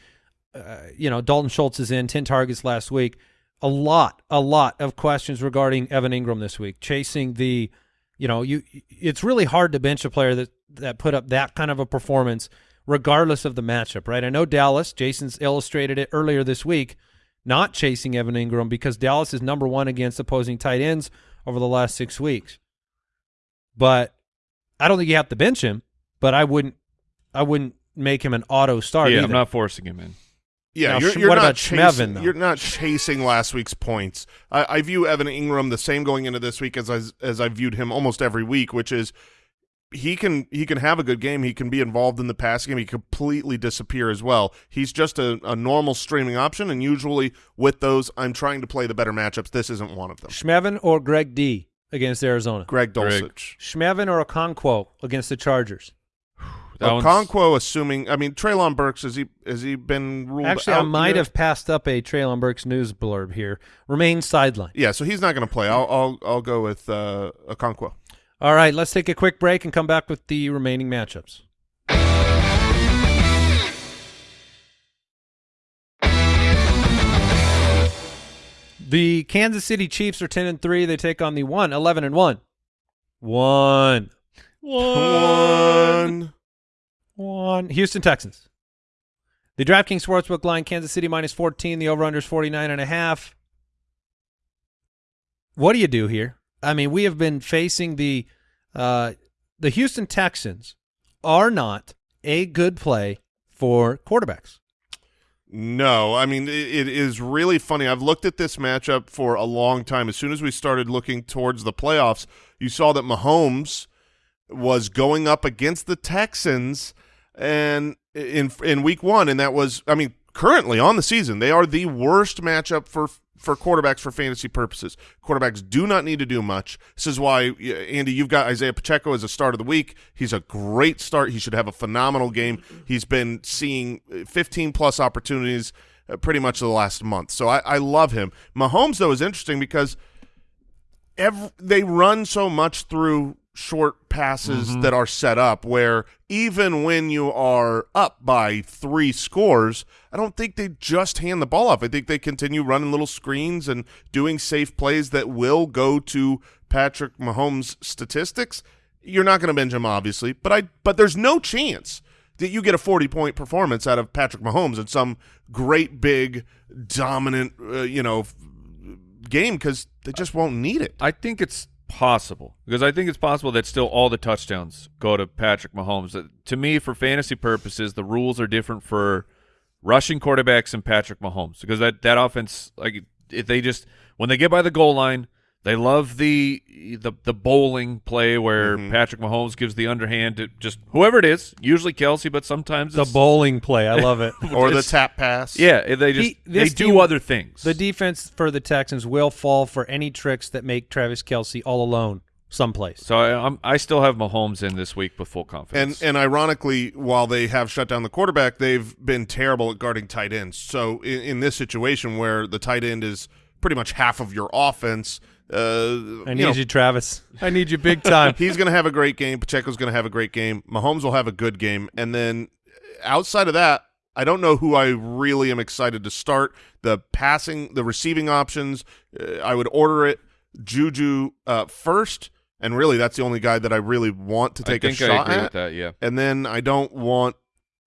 A: Uh, you know, Dalton Schultz is in. Ten targets last week. A lot, a lot of questions regarding Evan Engram this week. Chasing the, you know, you. It's really hard to bench a player that that put up that kind of a performance, regardless of the matchup, right? I know Dallas. Jason's illustrated it earlier this week, not chasing Evan Engram because Dallas is number one against opposing tight ends over the last six weeks. But I don't think you have to bench him. But I wouldn't. I wouldn't make him an auto start.
D: Yeah,
A: either.
D: I'm not forcing him in.
C: Yeah,
A: Now,
C: you're, you're
A: what
C: not
A: about
C: chasing,
A: Schmevin, though?
C: You're not chasing last week's points. I, I view Evan Engram the same going into this week as I, as I viewed him almost every week, which is he can he can have a good game. He can be involved in the pass game. He completely disappear as well. He's just a, a normal streaming option, and usually with those, I'm trying to play the better matchups. This isn't one of them.
A: Schmevin or Greg D against Arizona.
C: Greg
D: Greg.
C: Dulcich.
A: Schmevin or Okonkwo against the Chargers.
D: That one's-
C: Okonkwo, assuming I mean Treylon Burks, has he has he been ruled out?
A: Actually,
C: out
A: I might
C: yet?
A: have passed up a Treylon Burks news blurb here. Remains sideline.
C: Yeah, so he's not going to play. I'll I'll I'll go with uh, Okonkwo.
A: All right, let's take a quick break and come back with the remaining matchups. The Kansas City Chiefs are 10 and 3. They take on the 1 11 and 1. 1
C: One.
A: 1 Houston Texans. The DraftKings Sportsbook line Kansas City minus 14, the over under is 49 and a half. What do you do here? I mean, we have been facing the uh, the Houston Texans are not a good play for quarterbacks.
C: No, I mean it, it is really funny. I've looked at this matchup for a long time. As soon as we started looking towards the playoffs, you saw that Mahomes was going up against the Texans and in in week 1 and that was I mean currently on the season, they are the worst matchup for for quarterbacks for fantasy purposes. Quarterbacks do not need to do much. This is why Andy, you've got Isaiah Pacheco as a start of the week. He's a great start. He should have a phenomenal game. He's been seeing 15 plus opportunities uh, pretty much the last month. So I, I love him. Mahomes though is interesting because ev they run so much through short passes that are set up where even when you are up by three scores, I don't think they just hand the ball off. I think they continue running little screens and doing safe plays that will go to Patrick Mahomes' statistics. You're not going to bench him, obviously, but I but there's no chance that you get a 40 point performance out of Patrick Mahomes in some great big dominant uh, you know game because they just won't need it.
D: I think it's possible because I think it's possible that still all the touchdowns go to Patrick Mahomes. Uh, To me, for fantasy purposes, the rules are different for rushing quarterbacks and Patrick Mahomes because that that offense like if they just when they get by the goal line, they love the the the bowling play where
C: Mhm.
D: Patrick Mahomes gives the underhand to just whoever it is, usually Kelce, but sometimes
A: The
D: it's,
A: bowling play, I love it.
C: or the tap pass.
D: Yeah, they just
A: He-
D: they do
A: team-
D: other things.
A: The defense for the Texans will fall for any tricks that make Travis Kelce all alone someplace.
D: so I, I'm I still have Mahomes in this week with full
C: And
D: confidence.
C: and ironically, while they have shut down the quarterback, they've been terrible at guarding tight ends. So in, in this situation where the tight end is pretty much half of your offense, uh,
A: I
C: you
A: need
C: know,
A: you, Travis. I need you big time.
C: he's going to have a great game. Pacheco's going to have a great game. Mahomes will have a good game. And then outside of that, I don't know who I really am excited to start. The passing, the receiving options, uh, I would order it Juju uh, first. And really, that's the only guy that I really want to
D: I
C: take a
D: think I
C: shot
D: agree
C: at.
D: with that. Yeah,
C: and then I don't want,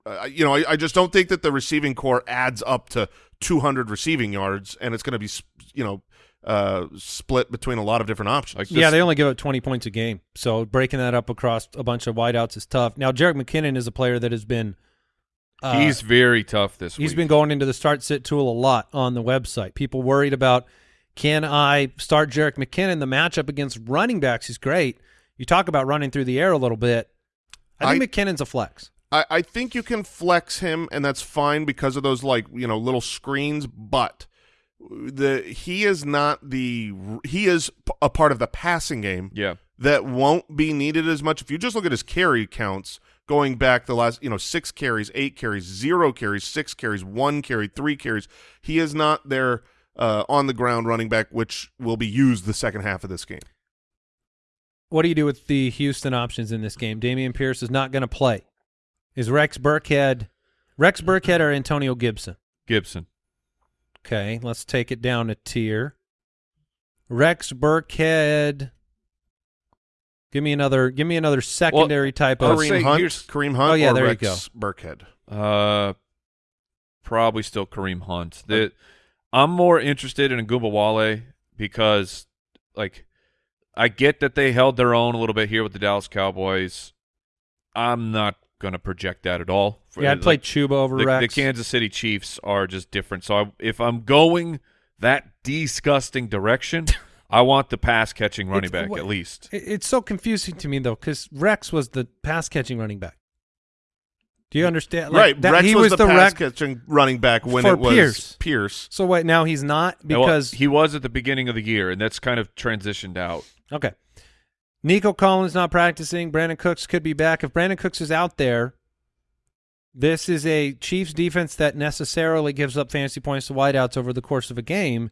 C: uh, you know, I, I just don't think that the receiving core adds up to 200 receiving yards, and it's going to be, you know, uh, split between a lot of different options.
D: like
A: yeah, they only give up 20 points a game. So breaking that up across a bunch of wideouts is tough. Now, Jerick McKinnon is a player that has been uh,
D: he's very tough this
A: He's
D: week.
A: been going into the start sit tool a lot on the website. People worried about can I start Jerick McKinnon? The matchup against running backs is great. You talk about running through the air a little bit. I think
C: I-
A: McKinnon's a flex.
C: I, I think you can flex him, and that's fine because of those like you know little screens. But the he is not the he is a part of the passing game
D: yeah.
C: that won't be needed as much. If you just look at his carry counts going back the last, you know, six carries, eight carries, zero carries, six carries, one carry, three carries, he is not their uh, on the ground running back, which will be used the second half of this game.
A: What do you do with the Houston options in this game? Dameon Pierce is not going to play. Is Rex Burkhead Rex Burkhead or Antonio Gibson?
D: Gibson.
A: Okay, let's take it down a tier. Rex Burkhead. Give me another. Give me another secondary type
D: I'll
A: of.
C: Kareem Hunt,
D: here's-
C: Kareem Hunt,
A: Oh, yeah,
C: or
A: there you
C: Rex Burkhead.
D: Uh, probably still Kareem Hunt. The, I'm more interested in Wale because, like, I get that they held their own a little bit here with the Dallas Cowboys. I'm not gonna project that at all. For-
A: Yeah, I'd play
D: like,
A: Chuba over
D: the, the Kansas City Chiefs are just different. So I, if I'm going that disgusting direction, I want the pass catching running
A: It's-
D: back
A: what-
D: at least.
A: It- It's so confusing to me though, because Rex was the pass catching running back. Do you understand? Like,
C: right,
A: that-
C: Rex
A: he
C: was,
A: was,
C: the, pass
A: Rex.
C: catching running back when it was
A: Pierce.
C: Pierce.
A: So wait, now he's not
D: Well,
A: because
D: he was at the beginning of the year, and that's kind of transitioned out.
A: okay. Nico Collins not practicing. Brandin Cooks could be back. If Brandin Cooks is out there, this is a Chiefs defense that necessarily gives up fantasy points to wideouts over the course of a game.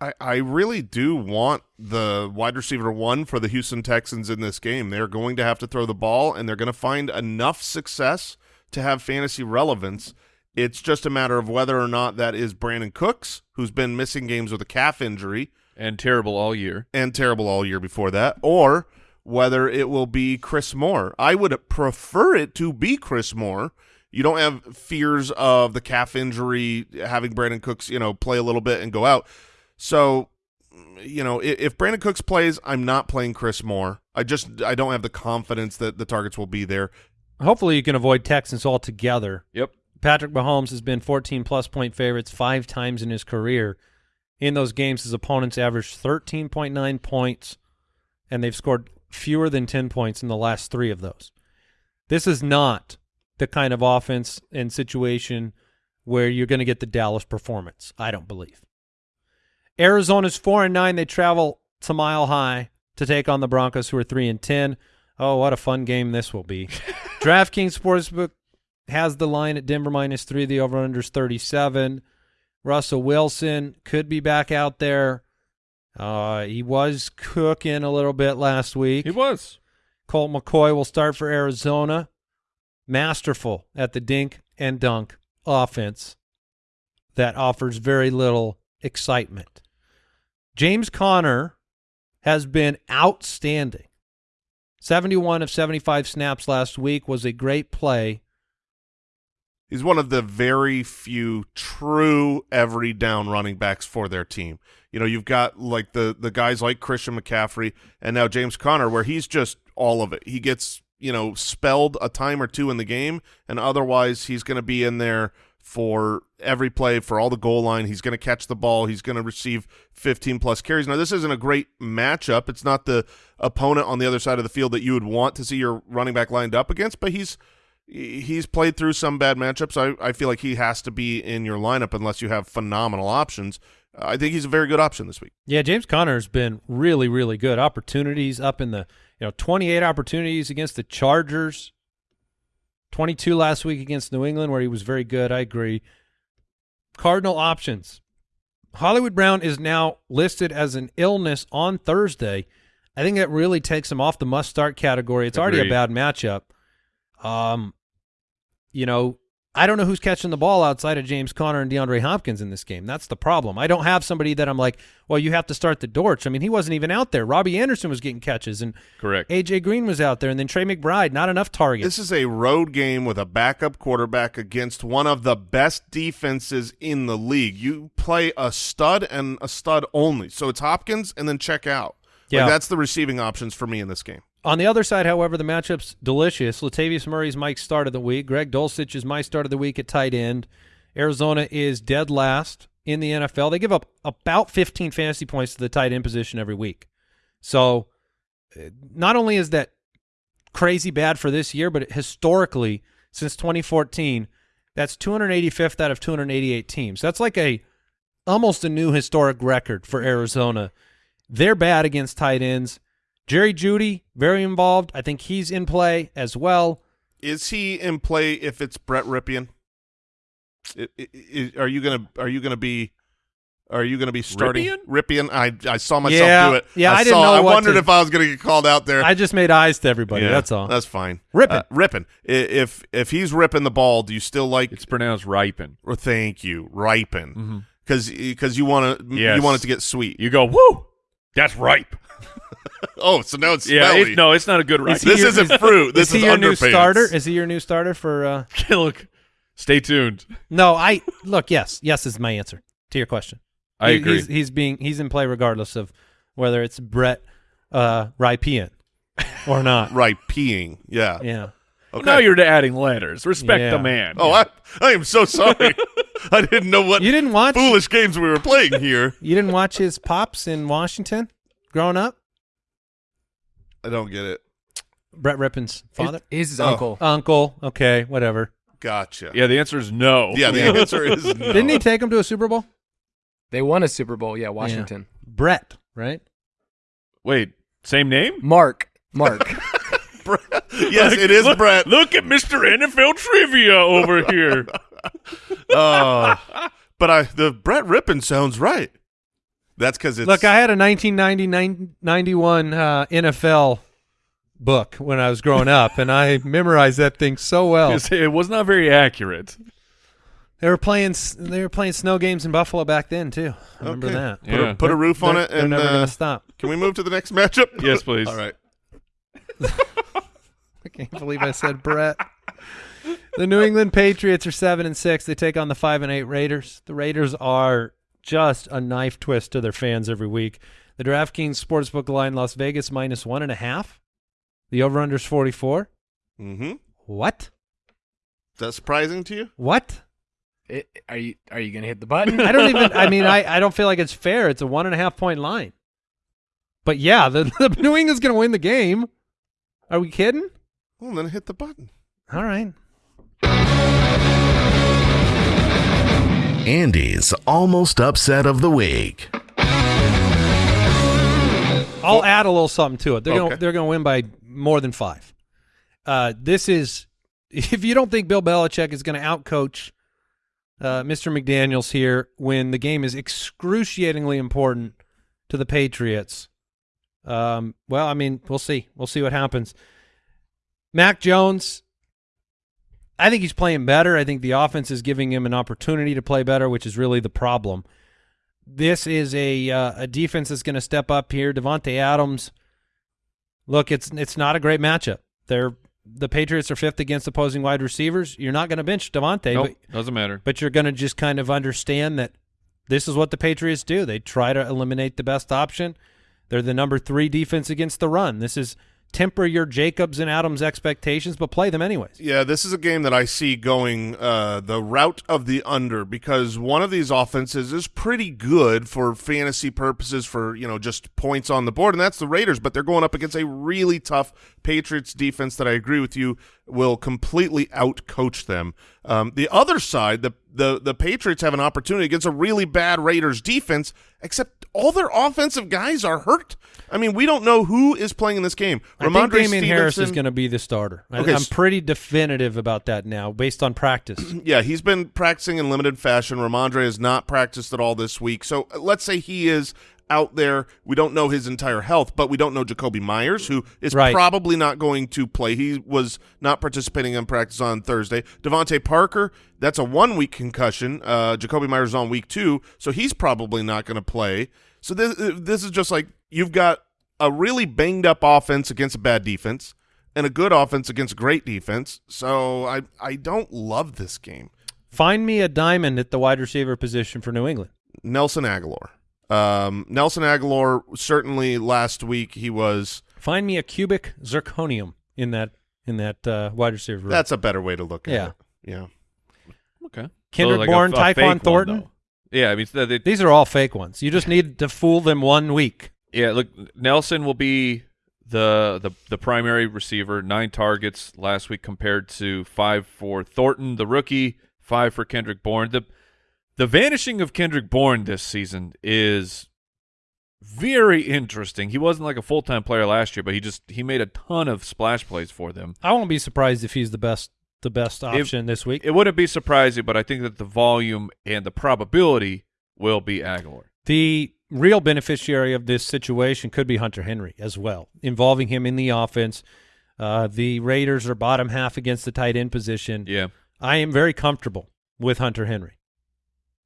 C: I, I really do want the wide receiver one for the Houston Texans in this game. They're going to have to throw the ball, and they're going to find enough success to have fantasy relevance. It's just a matter of whether or not that is Brandin Cooks, who's been missing games with a calf injury
D: And terrible all year.
C: and terrible all year before that, or whether it will be Chris Moore. I would prefer it to be Chris Moore. You don't have fears of the calf injury, having Brandin Cooks, you know, play a little bit and go out. So, you know, if, if Brandin Cooks plays, I'm not playing Chris Moore. I just I don't have the confidence that the targets will be there.
A: Hopefully, you can avoid Texans altogether.
D: Yep.
A: Patrick Mahomes has been 14 plus point favorites five times in his career. In those games, his opponents averaged 13.9 points, and they've scored fewer than 10 points in the last three of those. This is not the kind of offense and situation where you're going to get the Dallas performance. I don't believe. Arizona's four and nine. They travel to Mile High to take on the Broncos, who are three and ten. Oh, what a fun game this will be! DraftKings Sportsbook has the line at Denver minus three. The over under is 37. Russell Wilson could be back out there. Uh, he was cooking a little bit last week.
D: He was.
A: Colt McCoy will start for Arizona. Masterful at the dink and dunk offense that offers very little excitement. James Conner has been outstanding. 71 of 75 snaps last week was a great play.
C: He's one of the very few true every down running backs for their team. You know, you've got like the the guys like Christian McCaffrey and now James Conner, where he's just all of it. He gets you know spelled a time or two in the game, and otherwise he's going to be in there for every play, for all the goal line. He's going to catch the ball. He's going to receive 15 plus carries. Now, this isn't a great matchup. It's not the opponent on the other side of the field that you would want to see your running back lined up against, but he's he's played through some bad matchups. I, I feel like he has to be in your lineup unless you have phenomenal options. I think he's a very good option this week.
A: Yeah, James Conner has been really, really good. Opportunities up in the you know 28 opportunities against the Chargers, 22 last week against New England where he was very good. I agree. Cardinal options. Hollywood Brown is now listed as an illness on Thursday. I think that really takes him off the must start category. It's already a bad matchup. Um, you know, I don't know who's catching the ball outside of James Conner and DeAndre Hopkins in this game. That's the problem. I don't have somebody that I'm like, well, you have to start the Dortch. I mean, he wasn't even out there. Robbie Anderson was getting catches, and
D: Correct.
A: AJ Green was out there, and then Trey McBride, not enough targets.
C: This is a road game with a backup quarterback against one of the best defenses in the league. You play a stud and a stud only. So it's Hopkins and then check out.
A: Yeah.
C: Like that's the receiving options for me in this game.
A: On the other side, however, the matchup's delicious. Latavius Murray's Mike's start of the week. Greg Dulcich is my start of the week at tight end. Arizona is dead last in the NFL. They give up about 15 fantasy points to the tight end position every week. So uh, not only is that crazy bad for this year, but historically, since 2014, that's 285th out of 288 teams. That's like a almost a new historic record for Arizona. They're bad against tight ends. Jerry Jeudy, very involved. I think he's in play as well.
C: Is he in play if it's Brett Rypien? I- I- I- are you gonna Are you gonna be? Are you gonna be starting
D: Rypien?
C: Rypien? I I saw myself
A: Yeah,
C: do it.
A: yeah, I didn't
C: saw,
A: know
C: I wondered
A: to-
C: if I was gonna get called out there.
A: I just made eyes to everybody.
C: Yeah,
A: that's all.
C: That's fine.
A: Ripping.
C: Uh, ripping. If if he's ripping the ball, do you still like?
D: It's pronounced ripen.
C: Or thank you, ripen,
A: Mm-hmm.
C: because because you want to
D: Yes.
C: you want it to get sweet.
D: You go, woo, that's ripe.
C: oh, so now it's
D: Yeah,
C: smelly.
D: it, no, it's not a good ripe.
A: Is
C: this
A: your-
C: isn't fruit. This
A: is he
C: is
A: your new starter? Is he your new starter for? Uh,
D: Look, stay tuned.
A: no, I look. Yes, yes is my answer to your question.
D: I
A: He-
D: agree.
A: He's, he's being he's in play regardless of whether it's Brett uh, Rypien or not.
C: right peeing? Yeah.
A: Yeah.
C: Okay.
D: Now you're adding letters. Respect
A: Yeah.
D: the man.
C: Oh, I I am so sorry. I didn't know what
A: You didn't watch.
C: foolish games we were playing here.
A: You didn't watch his pops in Washington growing up.
C: I don't get it.
A: Brett Rippin's father,
E: He's his
C: Oh.
E: uncle.
A: uncle. Okay, whatever.
C: Gotcha.
D: yeah. The answer is no.
C: Yeah, the answer is no.
A: Didn't he take him to a Super Bowl?
E: They won a Super Bowl. Yeah, Washington.
A: Brett, right?
D: Wait, same name?
E: Mark. Mark.
C: yes, it is
D: look,
C: Brett.
D: Look at Mr. NFL trivia over here.
C: Uh, but I the Brett Rippin sounds right. That's because it's
A: Look, I had a 1990 91 uh, NFL book when I was growing up, and I memorized that thing so well.
D: it was not very accurate.
A: They were playing they were playing snow games in Buffalo back then too. I remember
C: Okay.
A: that.
C: put, a,
D: Yeah.
C: put a roof on
A: They're-
C: it
A: They're
C: and
A: never
C: uh,
A: to stop.
C: can we move to the next matchup?
D: Yes, please.
C: All right.
A: I can't believe I said Brett. The New England Patriots are seven and six. They take on the five and eight Raiders. The Raiders are just a knife twist to their fans every week. The DraftKings Sportsbook line Las Vegas minus one and a half. The over under is forty four.
C: Mm-hmm. Is
A: What?
C: that surprising to you?
A: What?
E: It- are you are you gonna hit the button?
A: I don't even. I mean, I, I don't feel like it's fair. It's a one and a half point line. But yeah, the, the New England's going to win the game. Are we kidding?
C: Well, then hit the button.
A: All right.
B: Andy's almost upset of the week.
A: I'll add a little something to it. They're
C: Okay.
A: going they're going to win by more than five. Uh, this is if you don't think Bill Belichick is going to outcoach uh, Mr. McDaniels here when the game is excruciatingly important to the Patriots. Um, well, I mean, we'll see. We'll see what happens. Mac Jones, I think he's playing better. I think the offense is giving him an opportunity to play better, which is really the problem. This is a uh, a defense that's going to step up here. Davante Adams. Look, it's it's not a great matchup. They're the Patriots are fifth against opposing wide receivers. You're not going to bench Davante,
D: Nope,
A: but
D: doesn't matter.
A: but you're going to just kind of understand that this is what the Patriots do. They try to eliminate the best option. They're the number three defense against the run. This is temper your Jacobs and Adams expectations, but play them anyways.
C: Yeah, this is a game that I see going uh, the route of the under because one of these offenses is pretty good for fantasy purposes for, you know, just points on the board, and that's the Raiders, but they're going up against a really tough Patriots defense that I agree with you will completely out-coach them. Um, the other side, the, the, the Patriots have an opportunity against a really bad Raiders defense, except all their offensive guys are hurt. I mean, we don't know who is playing in this game.
A: I think Damien Harris is going to be the starter. I,
C: Okay,
A: I'm pretty definitive about that now, based on practice.
C: Yeah, he's been practicing in limited fashion. Rhamondre has not practiced at all this week. So uh, let's say he is out there. We don't know his entire health, but we don't know Jakobi Meyers, who is
A: Right.
C: probably not going to play. He was not participating in practice on Thursday. DeVante Parker, that's a one-week concussion. Uh, Jakobi Meyers is on week two, so he's probably not going to play. So this, uh, this is just like you've got a really banged-up offense against a bad defense and a good offense against a great defense. So I, I don't love this game.
A: Find me a diamond at the wide receiver position for New England.
C: Nelson Agholor. Um, Nelson Agholor certainly last week he was.
A: Find me a cubic zirconium in that in that uh, wide receiver. room.
C: That's a better way to look at
A: Yeah.
C: it. Yeah.
D: Okay.
A: Kendrick
D: like a-
A: Bourne,
D: a fake
A: Tyquan
D: one,
A: Thornton.
D: though. yeah, I mean, they, they-
A: These are all fake ones. You just need to fool them one week.
D: yeah. Look, Nelson will be the the the primary receiver. Nine targets last week compared to five for Thornton, the rookie. Five for Kendrick Bourne. The the vanishing of Kendrick Bourne this season is very interesting. He wasn't like a full time player last year, but he just he made a ton of splash plays for them.
A: I won't be surprised if he's the best the best option this week.
D: It wouldn't be surprising, but I think that the volume and the probability will be Agholor.
A: The real beneficiary of this situation could be Hunter Henry as well, involving him in the offense. Uh, the Raiders are bottom half against the tight end position.
D: Yeah.
A: I am very comfortable with Hunter Henry.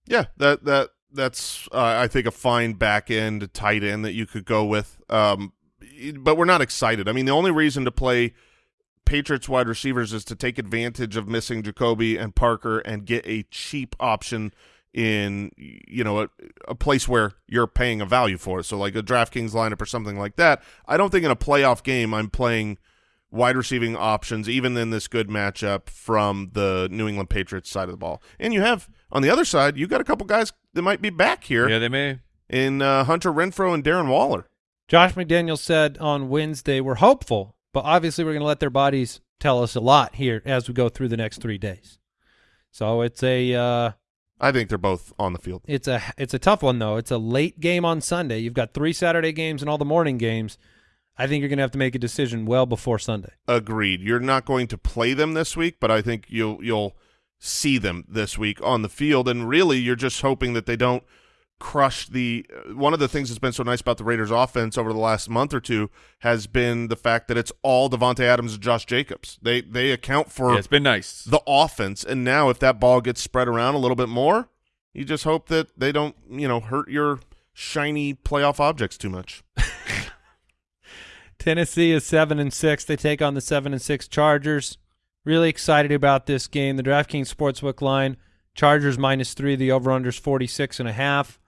C: Yeah. That that that's uh, I think a fine back end tight end that you could go with. Um, but we're not excited. I mean, the only reason to play Patriots wide receivers is to take advantage of missing Jakobi and Parker and get a cheap option in you know a, a place where you're paying a value for it. So like a DraftKings lineup or something like that. I don't think in a playoff game I'm playing wide receiving options even in this good matchup from the New England Patriots side of the ball. And you have on the other side, you got a couple guys that might be back here
D: Yeah, they may.
C: in uh, Hunter Renfrow and Darren Waller.
A: Josh McDaniels said on Wednesday, we're hopeful, but obviously we're going to let their bodies tell us a lot here as we go through the next three days. So it's a uh,
C: I think they're both on the field.
A: it's a it's a tough one though. It's a late game on Sunday. You've got three Saturday games and all the morning games. I think you're going to have to make a decision well before Sunday.
C: Agreed. You're not going to play them this week, but I think you'll you'll see them this week on the field. And really, you're just hoping that they don't crush the. uh, One of the things that's been so nice about the Raiders' offense over the last month or two has been the fact that it's all Davante Adams and Josh Jacobs. They they account for
D: Yeah, it's been nice.
C: the offense. And now, if that ball gets spread around a little bit more, you just hope that they don't you know hurt your shiny playoff objects too much.
A: Tennessee is seven and six. They take on the seven and six Chargers. Really excited about this game. The DraftKings Sportsbook line: Chargers minus three. The over/unders forty six and a half.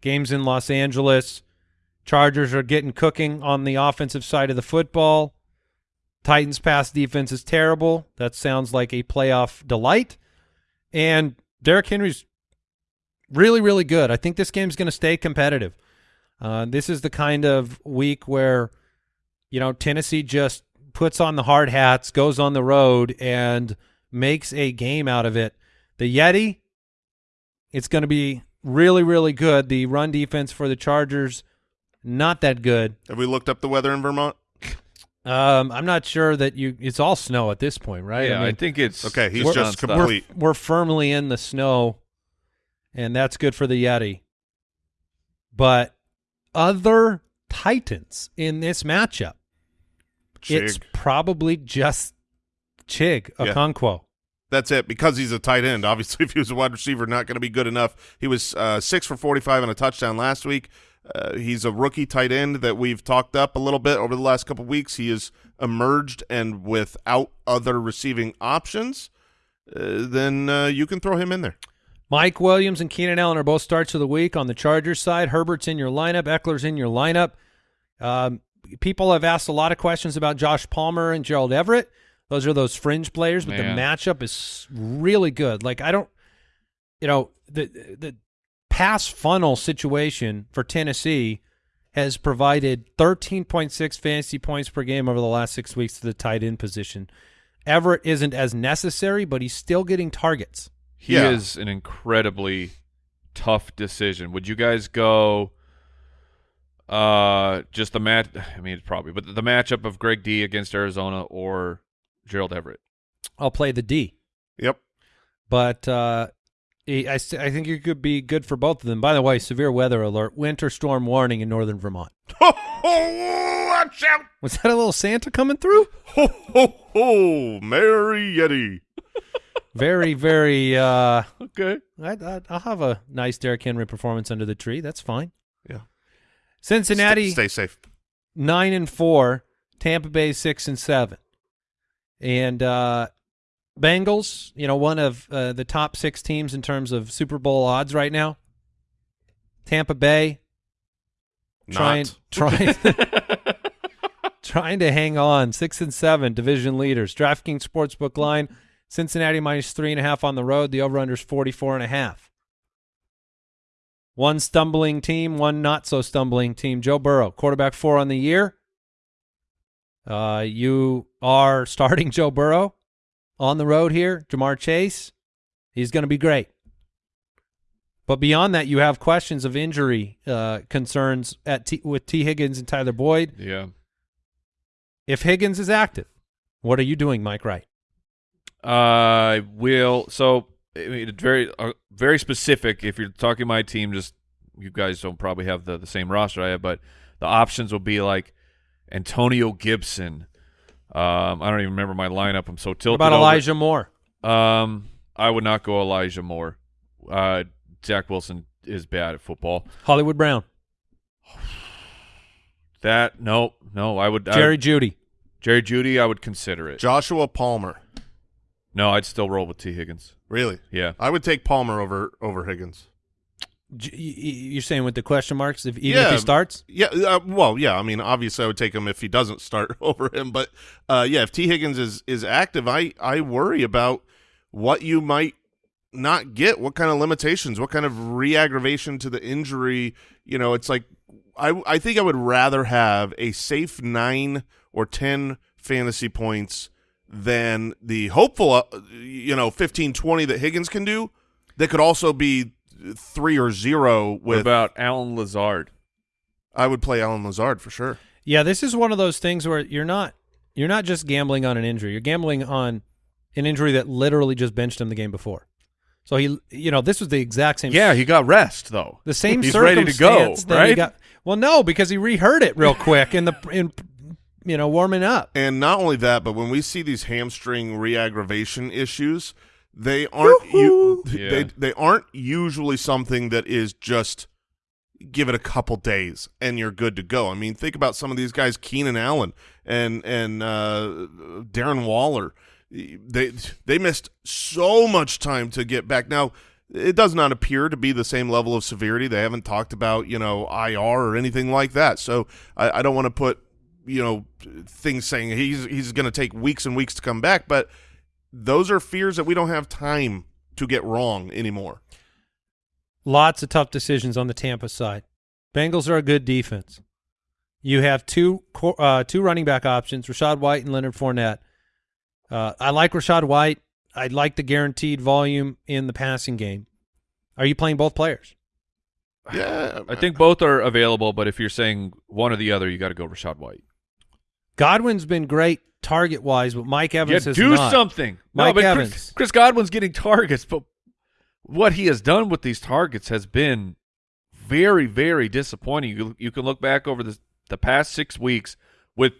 A: Games in Los Angeles. Chargers are getting cooking on the offensive side of the football. Titans pass defense is terrible. That sounds like a playoff delight. And Derrick Henry's really, really good. I think this game's going to stay competitive. Uh, this is the kind of week where, you know, Tennessee just puts on the hard hats, goes on the road, and makes a game out of it. The Yeti, it's going to be really, really good. The run defense for the Chargers, not that good.
C: Have we looked up the weather in Vermont?
A: Um, I'm not sure that you. It's all snow at this point, right?
D: Yeah, I,
A: mean,
D: think it's
C: Okay, he's
D: it's
C: just
D: nonstop.
C: complete.
A: we're firmly in the snow, and that's good for the Yeti. But other Titans in this matchup, it's probably just Chig
C: Yeah.
A: Okonkwo.
C: That's it. Because he's a tight end. Obviously, if he was a wide receiver, not going to be good enough. He was uh, six for forty-five and a touchdown last week. Uh, he's a rookie tight end that we've talked up a little bit over the last couple weeks. He has emerged, and without other receiving options, uh, then uh, you can throw him in there.
A: Mike Williams and Keenan Allen are both starts of the week on the Chargers side. Herbert's in your lineup. Ekeler's in your lineup. Um, people have asked a lot of questions about Josh Palmer and Gerald Everett. Those are those fringe players, but
D: Man.
A: the matchup is really good. Like I don't, you know, the the pass funnel situation for Tennessee has provided 13.6 fantasy points per game over the last six weeks to the tight end position. Everett isn't as necessary, but he's still getting targets.
D: He
C: Yeah.
D: is an incredibly tough decision. Would you guys go uh just the match I mean it's probably, but the matchup of Greg D against Arizona or Gerald Everett?
A: I'll play the D.
C: Yep.
A: but uh, I, I think it could be good for both of them. By the way, severe weather alert, winter storm warning in northern Vermont.
C: Ho, ho, watch out!
A: Was that a little Santa coming through?
C: Ho, ho, ho, Mary Yeti.
A: Very, very. Uh,
D: Okay.
A: I, I, I'll have a nice Derrick Henry performance under the tree. That's fine. Cincinnati
C: Stay, stay safe.
A: nine and four, Tampa Bay six and seven, and uh, Bengals. You know, one of uh, the top six teams in terms of Super Bowl odds right now. Tampa Bay trying trying trying to hang on six and seven division leaders draftkings sportsbook line cincinnati minus three and a half on the road the over under is 44 and a half one stumbling team one not so stumbling team joe burrow quarterback four on the year uh you are starting joe burrow on the road here ja'marr chase he's going to be great but beyond that, you have questions of injury uh, concerns at T- with T. Higgins and Tyler Boyd.
D: Yeah.
A: If Higgins is active, what are you doing, Mike Wright?
D: I will. So, I mean, it's very, uh, very specific. If you're talking my team, just you guys don't probably have the, the same roster I have, but the options will be like Antonio Gibson. Um, I don't even remember my lineup. I'm so
A: What
D: tilted.
A: about
D: over-
A: Elijah Moore?
D: Um, I would not go Elijah Moore. Uh, Zach Wilson is bad at football.
A: Hollywood Brown,
D: That no, no. I would I
A: Jerry
D: would-
A: Judy.
D: Jerry Jeudy. I would consider it.
C: Joshua Palmer.
D: No, I'd still roll with T Higgins.
C: Really?
D: Yeah.
C: I would take Palmer over over Higgins.
A: J- y- y- You're saying with the question marks, if even if he starts,
C: Yeah, uh, well, yeah. I mean, obviously, I would take him if he doesn't start over him. But uh, yeah, if T Higgins is is active, I I worry about what you might not get. What kind of limitations? What kind of re-aggravation to the injury? You know, it's like I I think I would rather have a safe nine or ten fantasy points than the hopeful, uh, you know, 15, 20 that Higgins can do. That could also be three or zero
D: What
C: with.
D: about Allen Lazard?
C: I would play Allen Lazard for sure.
A: yeah, this is one of those things where you're not you're not just gambling on an injury. You're gambling on an injury that literally just benched him the game before. So he, you know, this was the exact same.
D: Yeah, he got rest though.
A: the same
D: He's ready to go,
A: circumstance that he
D: right?
A: got- well, no, because he rehurt it real quick in the in you know warming up.
C: And not only that, but when we see these hamstring re-aggravation issues, they aren't you,
D: Yeah.
C: they they aren't usually something that is just give it a couple days and you're good to go. I mean, think about some of these guys, Keenan Allen and and uh, Darren Waller. They they missed so much time to get back. Now, it does not appear to be the same level of severity. They haven't talked about you know IR or anything like that. So I, I don't want to put you know things saying he's he's going to take weeks and weeks to come back, but those are fears that we don't have time to get wrong anymore.
A: Lots of tough decisions on the Tampa side. Bengals are a good defense. You have two uh, two running back options: Rachaad White and Leonard Fournette. Uh, I like Rachaad White. I like the guaranteed volume in the passing game. Are you playing both players?
C: Yeah,
D: I think both are available, but if you're saying one or the other, you got to go Rachaad White.
A: Godwin's been great target wise, but Mike Evans
D: yeah,
A: has
D: do
A: not.
D: something.
A: Mike
D: no, but
A: Evans.
D: Chris, Chris Godwin's getting targets, but what he has done with these targets has been very, very disappointing. You, you can look back over the the past six weeks with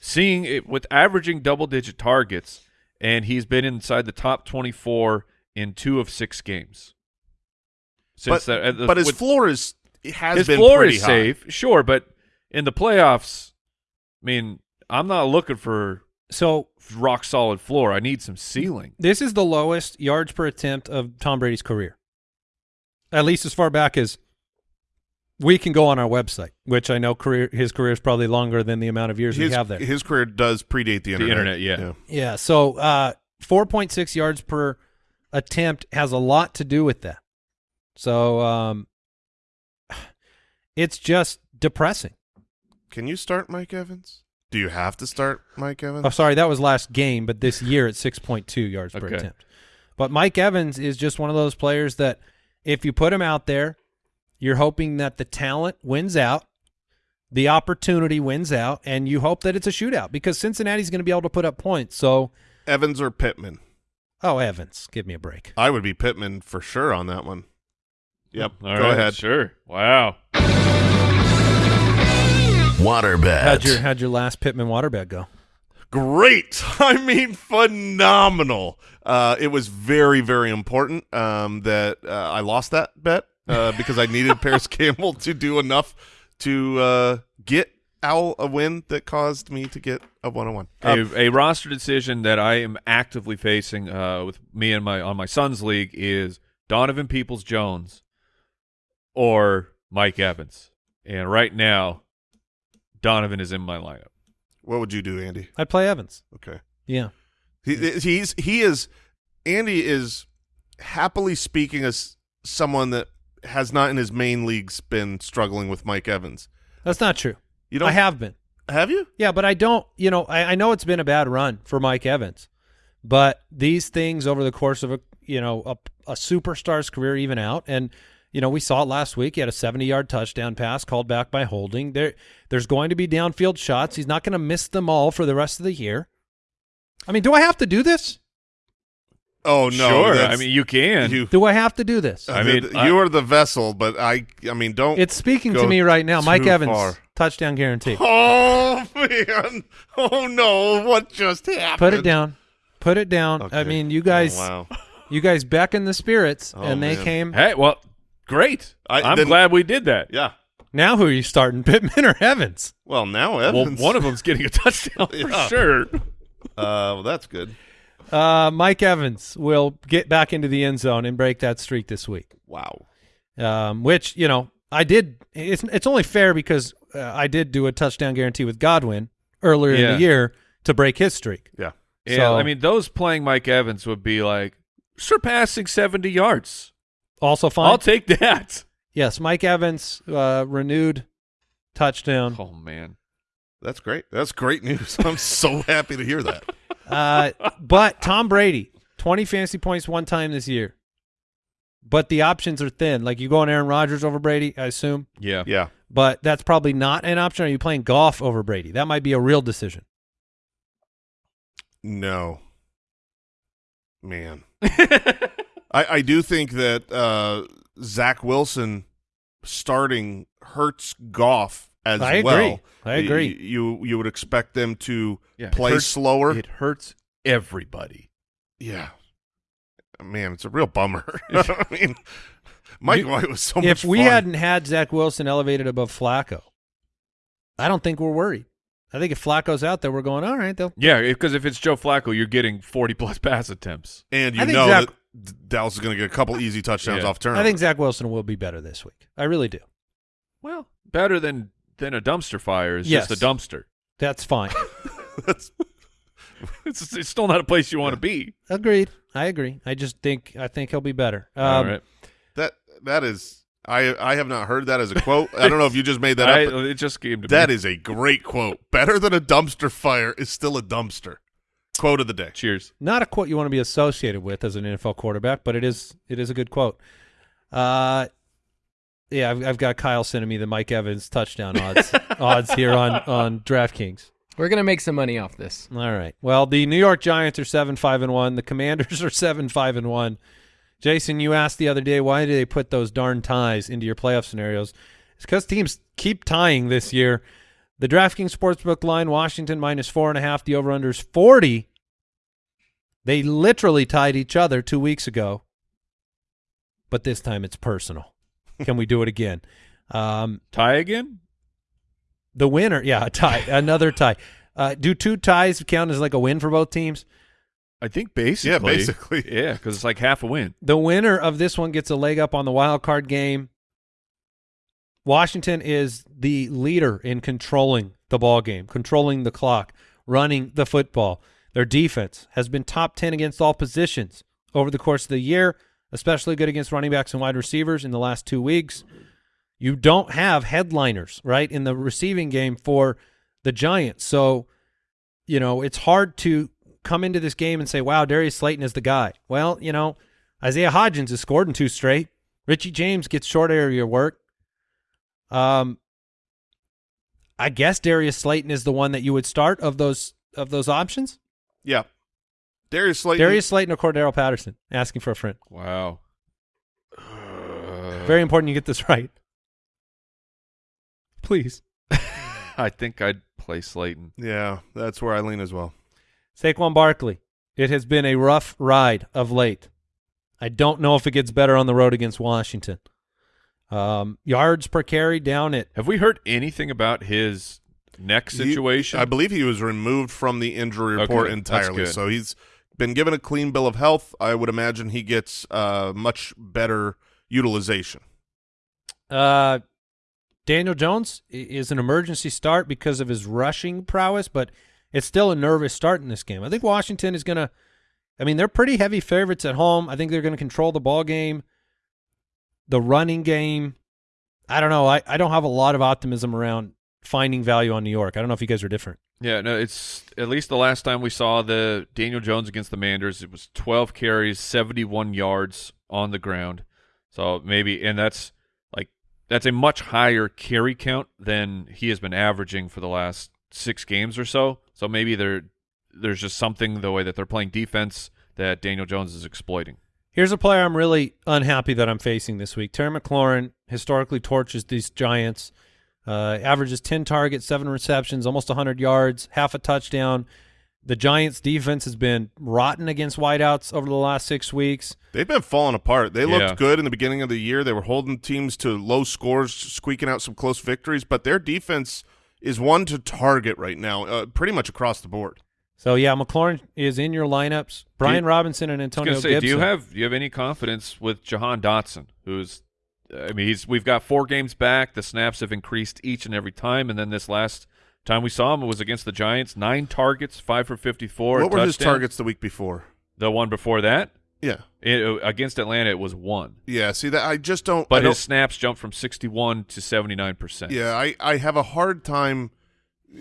D: seeing it with averaging double digit targets, and he's been inside the top twenty four in two of six games.
C: but,
D: that, uh, the-
C: but his
D: with-
C: floor is has
D: his
C: been
D: floor
C: pretty
D: is
C: high.
D: safe, sure, but in the playoffs, I mean, I'm not looking for
A: So
D: rock solid floor. I need some ceiling.
A: this is the lowest yards per attempt of Tom Brady's career, at least as far back as we can go on our website, which I know career his career is probably longer than the amount of years
C: his,
A: we have there.
C: his career does predate the internet.
D: internet, yeah.
A: Yeah. So uh, 4.6 yards per attempt has a lot to do with that. So um, it's just depressing.
C: Can you start Mike Evans? Do you have to start Mike Evans?
A: Oh, sorry, that was last game, but this year it's 6.2 yards per attempt. But Mike Evans is just one of those players that if you put him out there, you're hoping that the talent wins out, the opportunity wins out, and you hope that it's a shootout because Cincinnati's going to be able to put up points. So,
C: Evans or Pittman?
A: oh, Evans, give me a break.
C: I would be Pittman for sure on that one. Yep.
D: All
C: Go
D: right,
C: ahead.
D: Sure. Wow.
B: Waterbed.
A: How'd your, how'd your last Pittman waterbed go?
C: Great. I mean, phenomenal. Uh, it was very, very important um, that uh, I lost that bet uh, because I needed Parris Campbell to do enough to uh, get Owl a win that caused me to get a one-on-one. Um,
D: a, a roster decision that I am actively facing uh, with me and my on my son's league is Donovan Peoples Jones or Mike Evans. And right now, Donovan is in my lineup.
C: what would you do, Andy?
A: I'd play Evans.
C: Okay.
A: Yeah.
C: He, he's he is Andy is happily speaking as someone that has not in his main leagues been struggling with Mike Evans.
A: That's not true.
C: You don't
A: I have been.
C: have you?
A: Yeah, but I don't, you know, I, I know it's been a bad run for Mike Evans, but these things over the course of a, you know, a, a superstar's career even out. And, you know, we saw it last week. He had a 70 yard touchdown pass called back by holding. There, There's going to be downfield shots. He's not going to miss them all for the rest of the year. I mean, do I have to do this?
C: Oh no,
D: sure. I mean, you can.
C: you.
A: Do I have to do this?
C: I
D: I
C: mean,
D: mean,
C: you
D: I-
C: are the vessel, but I. I mean, don't.
A: It's speaking to me right now. Mike Evans,
C: far.
A: touchdown guarantee.
C: Oh man! Oh no! What just happened?
A: Put it down. Put it down. I mean, you guys,
C: Oh, wow.
A: you guys beckon the spirits,
C: Oh,
A: and they
C: man.
A: came.
D: Hey, well, great.
C: I-
D: I, am
C: then-
D: glad we did that.
C: Yeah.
A: Now, who are you starting, Pittman or Evans?
C: Well, now Evans.
D: Well, one of them's getting a touchdown for
C: Yeah.
D: sure.
C: Uh, well, that's good.
A: Uh, Mike Evans will get back into the end zone and break that streak this week.
C: Wow.
A: Um, which you know I did. It's it's only fair because uh, I did do a touchdown guarantee with Godwin earlier in the year to break his streak.
C: Yeah.
D: Yeah, I mean, those playing Mike Evans would be like surpassing 70 yards.
A: Also fine.
D: I'll take that.
A: yes, Mike Evans uh, renewed touchdown.
D: Oh man.
C: That's great. That's great news. I'm so happy to hear that.
A: Uh, but Tom Brady, twenty fantasy points one time this year. But the options are thin. Like you go on Aaron Rodgers over Brady, I assume.
D: Yeah.
C: Yeah.
A: But that's probably not an option. Are you playing Goff over Brady? That might be a real decision.
C: No. Man. I, I do think that uh, Zach Wilson starting hurts Goff as
A: I agree.
C: well.
A: I agree.
C: Y- You you would expect them to
D: Yeah, it
C: play
D: hurts-
C: slower.
D: It hurts everybody.
C: yeah. Man, it's a real bummer. I mean, Mike
A: You-
C: White was so much
A: if we
C: fun.
A: hadn't had Zach Wilson elevated above Flacco, I don't think we're worried. I think if Flacco's out there, we're going all right. They'll
D: Yeah, because if it's Joe Flacco, you're getting 40 plus pass attempts.
C: and you
A: I think
C: know
A: Zach-
C: that D- Dallas is going to get a couple easy touchdowns
D: Yeah.
C: off turn.
A: I think Zach Wilson will be better this week. I really do.
D: Well, better than than a dumpster fire is
A: Yes.
D: just a dumpster.
A: That's fine.
C: that's
D: It's, it's still not a place you want to be.
A: Agreed. I agree. I just think I think he'll be better. Um,
D: All right.
C: that that is. I I have not heard that as a quote. I don't know if you just made that
D: I,
C: up. but
D: it just came to
C: That
D: me.
C: is a great quote. Better than a dumpster fire is still a dumpster. Quote of the day.
D: Cheers.
A: Not a quote you want to be associated with as an NFL quarterback, but it is it is a good quote. Uh, yeah, I've, I've got Kyle sending me the Mike Evans touchdown odds odds here on on DraftKings.
E: We're gonna make some money off this.
A: All right. Well, the New York Giants are seven five and one. The Commanders are seven five and one. Jason, you asked the other day why do they put those darn ties into your playoff scenarios? It's because teams keep tying this year. The DraftKings Sportsbook line, Washington minus four and a half. The over/under is forty. They literally tied each other two weeks ago, but this time it's personal. Can we do it again? Um,
D: Tie again?
A: the winner, yeah, a tie, another tie. Uh, do two ties count as like a win for both teams?
D: I think basically.
C: Yeah, basically.
D: Yeah, because it's like half a win.
A: The winner of this one gets a leg up on the wild card game. Washington is the leader in controlling the ball game, controlling the clock, running the football. Their defense has been top 10 against all positions over the course of the year, especially good against running backs and wide receivers in the last two weeks. You don't have headliners, right, in the receiving game for the Giants. So, you know, it's hard to come into this game and say, wow, Darius Slayton is the guy. Well, you know, Isaiah Hodgins has scored in two straight. Richie James gets short area work. Um, I guess Darius Slayton is the one that you would start of those of those options.
C: Yeah. Darius Slayton.
A: Darius Slayton or Cordarrelle Patterson asking for a friend.
D: Wow.
A: Very important you get this right. Please.
D: I think I'd play Slayton.
C: Yeah, that's where I lean as well.
A: Saquon Barkley. It has been a rough ride of late. I don't know if it gets better on the road against Washington. Um, yards per carry down at
D: Have we heard anything about his neck
C: He-
D: situation?
C: I believe he was removed from the injury report
D: that's
C: entirely. So he's been given a clean bill of health. I would imagine he gets uh, much better utilization.
A: Uh, Daniel Jones is an emergency start because of his rushing prowess, but it's still a nervous start in this game. I think Washington is going to. I mean, they're pretty heavy favorites at home. I think they're going to control the ball game, the running game. I don't know. I, I don't have a lot of optimism around finding value on New York. I don't know if you guys are different.
D: Yeah, no, it's at least the last time we saw the Daniel Jones against the Manders, it was 12 carries, 71 yards on the ground. So maybe, and that's like that's a much higher carry count than he has been averaging for the last six games or so. So maybe there, there's just something the way that they're playing defense that Daniel Jones is exploiting.
A: Here's a player I'm really unhappy that I'm facing this week. Terry McLaurin historically torches these Giants. Uh, averages 10 targets, seven receptions, almost 100 yards, half a touchdown. The Giants' defense has been rotten against wideouts over the last six weeks.
C: They've been falling apart. They looked
D: Yeah.
C: good in the beginning of the year. They were holding teams to low scores, squeaking out some close victories, but their defense is one to target right now, uh, pretty much across the board.
A: So yeah, McLaurin is in your lineups. Brian Robinson and
D: I was
A: Antonio
D: say,
A: Gibson.
D: do you have do you have any confidence with Jahan Dotson, who's I mean, he's we've got four games back. The snaps have increased each and every time, and then this last time we saw him was against the Giants. Nine targets, five for fifty-four.
C: what were his targets the week before?
D: The one before that,
C: Yeah,
D: it, against Atlanta, it was one,
C: yeah. See that I just don't. I
D: but
C: don't,
D: his snaps jumped from sixty-one to seventy-nine percent.
C: Yeah, I, I have a hard time uh,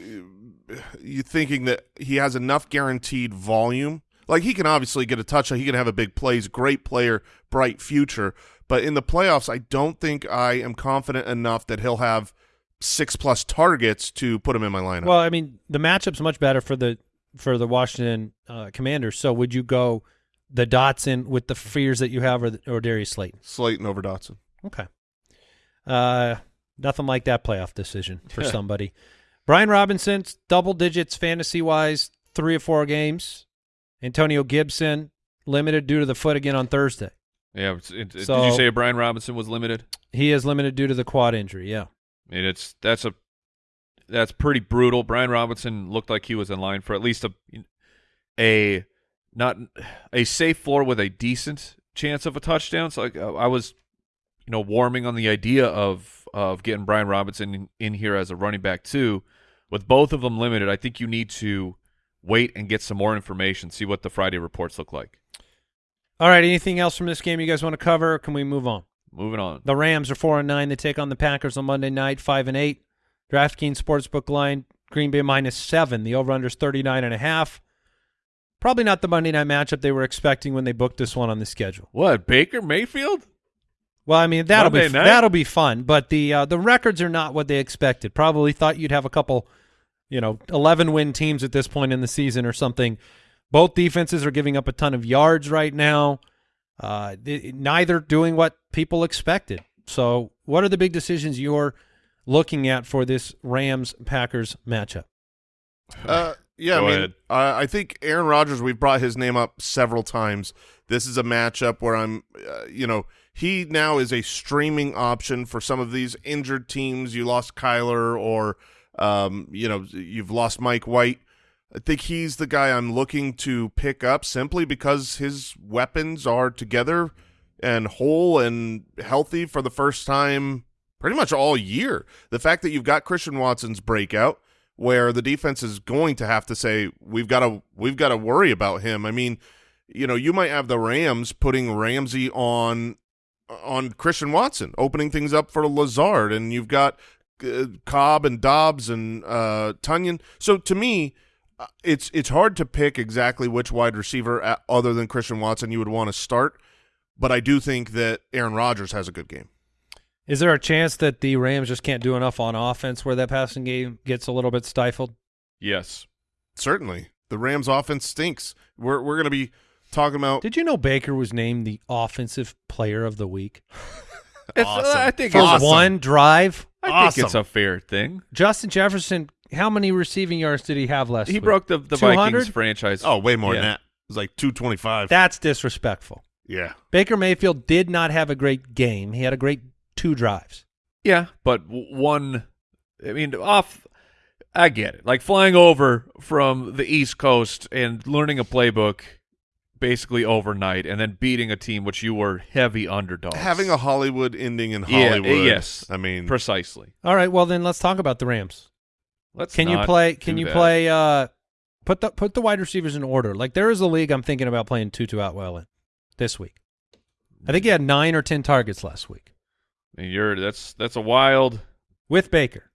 C: you thinking that he has enough guaranteed volume. Like he can obviously get a touchdown, he can have a big play. He's a great player, bright future. But in the playoffs, I don't think I am confident enough that he'll have six plus targets to put him in my lineup.
A: Well, I mean, the matchup's much better for the for the Washington uh, Commanders. So would you go the Dotson with the fears that you have, or, the, or Darius Slayton?
C: Slayton over Dotson.
A: Okay. Uh, nothing like that playoff decision for somebody. Brian Robinson, double digits fantasy wise, three or four games. Antonio Gibson, limited due to the foot again on Thursday.
D: yeah. It's, it, did you say Brian Robinson was limited?
A: He is limited due to the quad injury. Yeah.
D: I mean, it's that's a that's pretty brutal. Brian Robinson looked like he was in line for at least a a not a safe floor with a decent chance of a touchdown. So like, I was, you know, warming on the idea of of getting Brian Robinson in, in here as a running back too. With both of them limited, I think you need to wait and get some more information, see what the Friday reports look like.
A: All right. Anything else from this game you guys want to cover? Or can we move on?
D: Moving on.
A: The Rams are four and nine. They take on the Packers on Monday night, five and eight. DraftKings Sportsbook line, Green Bay minus seven. The over-under is 39 and a half. Probably not the Monday night matchup they were expecting when they booked this one on the schedule.
D: What Baker Mayfield?
A: Well, I mean that'll be
D: Monday night?
A: that'll be fun, but the uh, the records are not what they expected. Probably thought you'd have a couple, you know, 11 win teams at this point in the season or something. Both defenses are giving up a ton of yards right now. Uh, neither doing what people expected. So, what are the big decisions you're looking at for this Rams Packers matchup?
C: Uh, yeah,
D: Go
C: I mean,
D: ahead.
C: uh, I think Aaron Rodgers. We've brought his name up several times. This is a matchup where I'm, uh, you know, he now is a streaming option for some of these injured teams. You lost Kyler, or um, you know, you've lost Mike White. I think he's the guy I'm looking to pick up simply because his weapons are together and whole and healthy for the first time pretty much all year. The fact that you've got Christian Watson's breakout, where the defense is going to have to say we've got to we've got to worry about him. I mean, you know, you might have the Rams putting Ramsey on on Christian Watson, opening things up for Lazard, and you've got uh, Cobb and Doubs and uh, Tonyan. So to me, uh, it's it's hard to pick exactly which wide receiver uh, other than Christian Watson you would want to start, but I do think that Aaron Rodgers has a good game.
A: Is there a chance that the Rams just can't do enough on offense where that passing game gets a little bit stifled?
D: Yes.
C: Certainly, the Rams' offense stinks. We're we're going to be talking about.
A: Did you know Baker was named the offensive player of the week
C: Awesome.
D: I think
A: for
D: it's,
C: Awesome.
A: one drive?
D: I think it's a fair thing.
A: Justin Jefferson, how many receiving yards did he have last
D: He
A: week?
D: broke the, the
A: 200?
D: Vikings franchise.
C: Oh, way more
D: Yeah.
C: than that. It was like two twenty five.
A: That's disrespectful.
C: Yeah,
A: Baker Mayfield did not have a great game. He had a great two drives.
D: Yeah, but one, I mean, off. I get it. Like flying over from the East Coast and learning a playbook basically overnight, and then beating a team which you were heavy underdogs.
C: having a Hollywood ending in
D: Yeah,
C: Hollywood.
D: yes.
C: I mean,
D: precisely.
A: All right, well then let's talk about the Rams.
D: Let's
A: Can you play? Can you
D: that.
A: play? Uh, put the put the wide receivers in order. Like there is a league I'm thinking about playing Tutu Atwell in this week. I think he had nine or ten targets last week
D: I mean, You're that's that's a wild.
A: with Baker,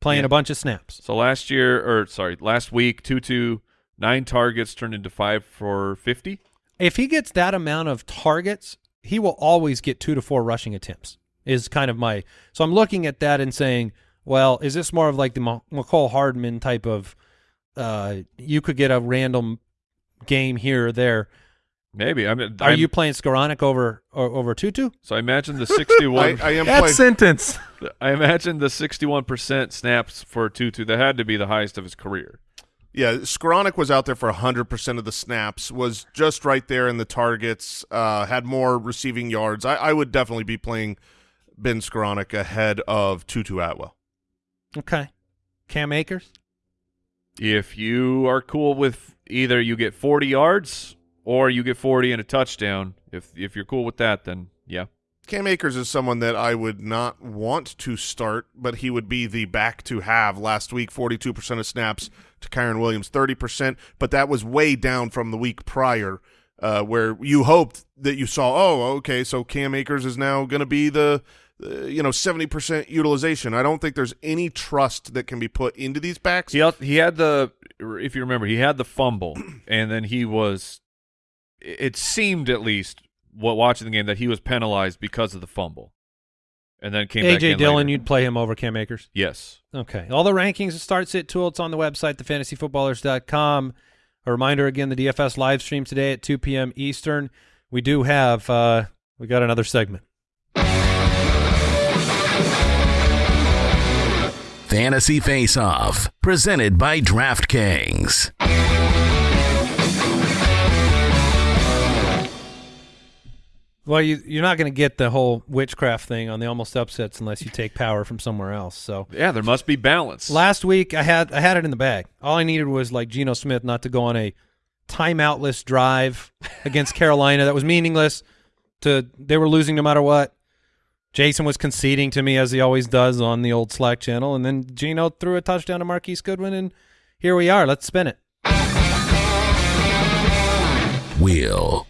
A: playing
D: Yeah.
A: a bunch of snaps.
D: So last year, or sorry, last week, two two nine targets turned into five for fifty.
A: If he gets that amount of targets, he will always get two to four rushing attempts. Is kind of my so I'm looking at that and saying, well, is this more of like the Ma- Mecole Hardman type of? Uh, you could get a random game here or there.
D: Maybe. I mean,
A: Are
D: I'm-
A: you playing Skowronek over or, over Tutu?
D: So I imagine the
C: I,
D: sixty-one.
C: I am
A: That
C: playing.
A: sentence.
D: I imagine the sixty-one percent snaps for Tutu. That had to be the highest of his career.
C: Yeah, Skowronek was out there for 100% of the snaps, was just right there in the targets, uh, had more receiving yards. I, I would definitely be playing Ben Skowronek ahead of Tutu Atwell.
A: Okay. Cam Akers.
D: If you are cool with either you get 40 yards or you get 40 and a touchdown, if if you're cool with that, then yeah.
C: Cam Akers is someone that I would not want to start, but he would be the back to have last week, 42% of snaps to Kyren Williams, 30%, but that was way down from the week prior uh, where you hoped that you saw, oh, okay, so Cam Akers is now going to be the, uh, you know, 70% utilization. I don't think there's any trust that can be put into these backs.
D: He he had the if you remember, he had the fumble and then he was it seemed at least watching the game that he was penalized because of the fumble. And then came back
A: AJ
D: in
A: Dillon,
D: later.
A: you'd play him over Cam Akers.
D: Yes.
A: Okay. All the rankings and start sit tool. It's on the website, thefantasyfootballers.com. A reminder again, the DFS live stream today at 2 p.m. Eastern. We do have, uh, we got another segment.
B: Fantasy Face Off, presented by DraftKings.
A: Well, you, you're not going to get the whole witchcraft thing on the almost upsets unless you take power from somewhere else. So
D: Yeah, there must be balance.
A: last week I had I had it in the bag. All I needed was like Geno Smith not to go on a timeoutless drive against Carolina that was meaningless. To they were losing no matter what. Jason was conceding to me as he always does on the old Slack channel, and then Geno threw a touchdown to Marquise Goodwin, and here we are. Let's spin it.
B: Wheel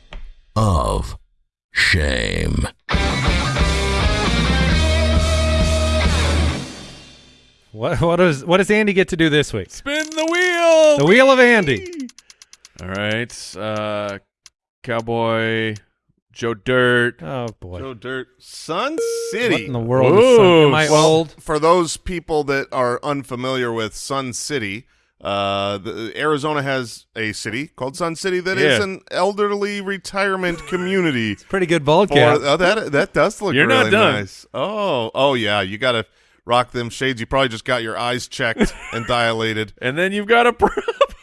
B: of Shame.
A: What what does what does Andy get to do this week?
D: Spin the wheel.
A: The wheel of Andy.
D: All right. Uh Cowboy Joe Dirt.
A: Oh boy.
C: Joe Dirt, Sun City.
A: What in the world is Sun-
D: Ooh,
A: Am I
C: Well,
A: old?
C: For those people that are unfamiliar with Sun City, uh, the, Arizona has a city called Sun City that is
D: Yeah.
C: an elderly retirement community.
A: Pretty good
C: For,
A: cap.
C: oh, that that does look
D: You're not done.
C: nice. Oh, oh yeah, you got to rock them shades. You probably just got your eyes checked and dilated.
D: And then you've got a prop.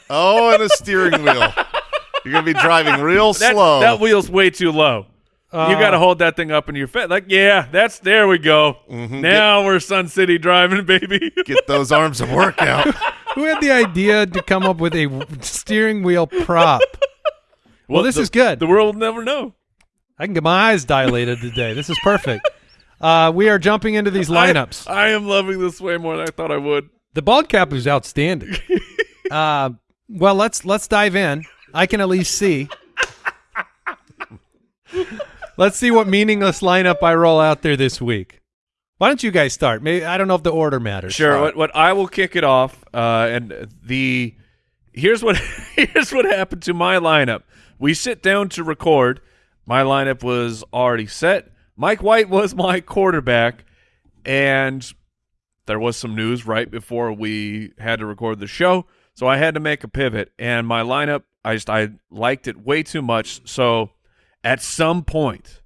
C: Oh, and a steering wheel. You're gonna be driving real
D: that,
C: slow.
D: that wheel's way too low. You
A: Uh,
D: got to hold that thing up in your face. Like, yeah, that's there we go.
C: Mhm.
D: Now we're Sun City driving, baby.
C: Get those arms to work out.
A: Who had the idea to come up with a steering wheel prop? Well, this
D: the-
A: is good.
D: The world will never know.
A: I can get my eyes dilated today. This is perfect. Uh, we are jumping into these lineups.
D: I, I am loving this way more than I thought I would.
A: The bald cap is outstanding. uh, well, let's let's dive in. I can at least see. Let's see what meaningless lineup I roll out there this week. Why don't you guys start? Maybe I don't know if the order matters.
D: Sure. What what I will kick it off. Uh, and the here's what here's what happened to my lineup. We sit down to record. My lineup was already set. Mike White was my quarterback, and there was some news right before we had to record the show, so I had to make a pivot. And my lineup, I just I liked it way too much. So at some point,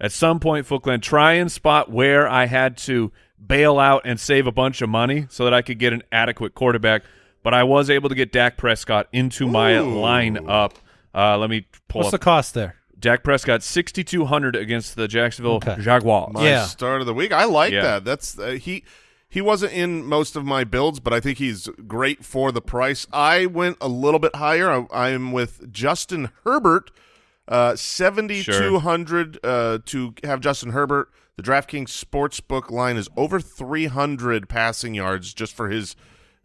D: at some point, Footclan, try and spot where I had to bail out and save a bunch of money so that I could get an adequate quarterback. But I was able to get Dak Prescott into my
C: Ooh.
D: lineup. Uh, let me pull
A: What's
D: up.
A: the cost there?
D: Dak Prescott, 6,200 against the Jacksonville
A: Okay.
D: Jaguars.
C: My
A: Yeah.
C: start of the week. I like
D: Yeah.
C: that. That's uh, he. He wasn't in most of my builds, but I think he's great for the price. I went a little bit higher. I, I'm with Justin Herbert, uh, seventy two hundred uh, to have Justin Herbert. The DraftKings sportsbook line is over three hundred passing yards just for his,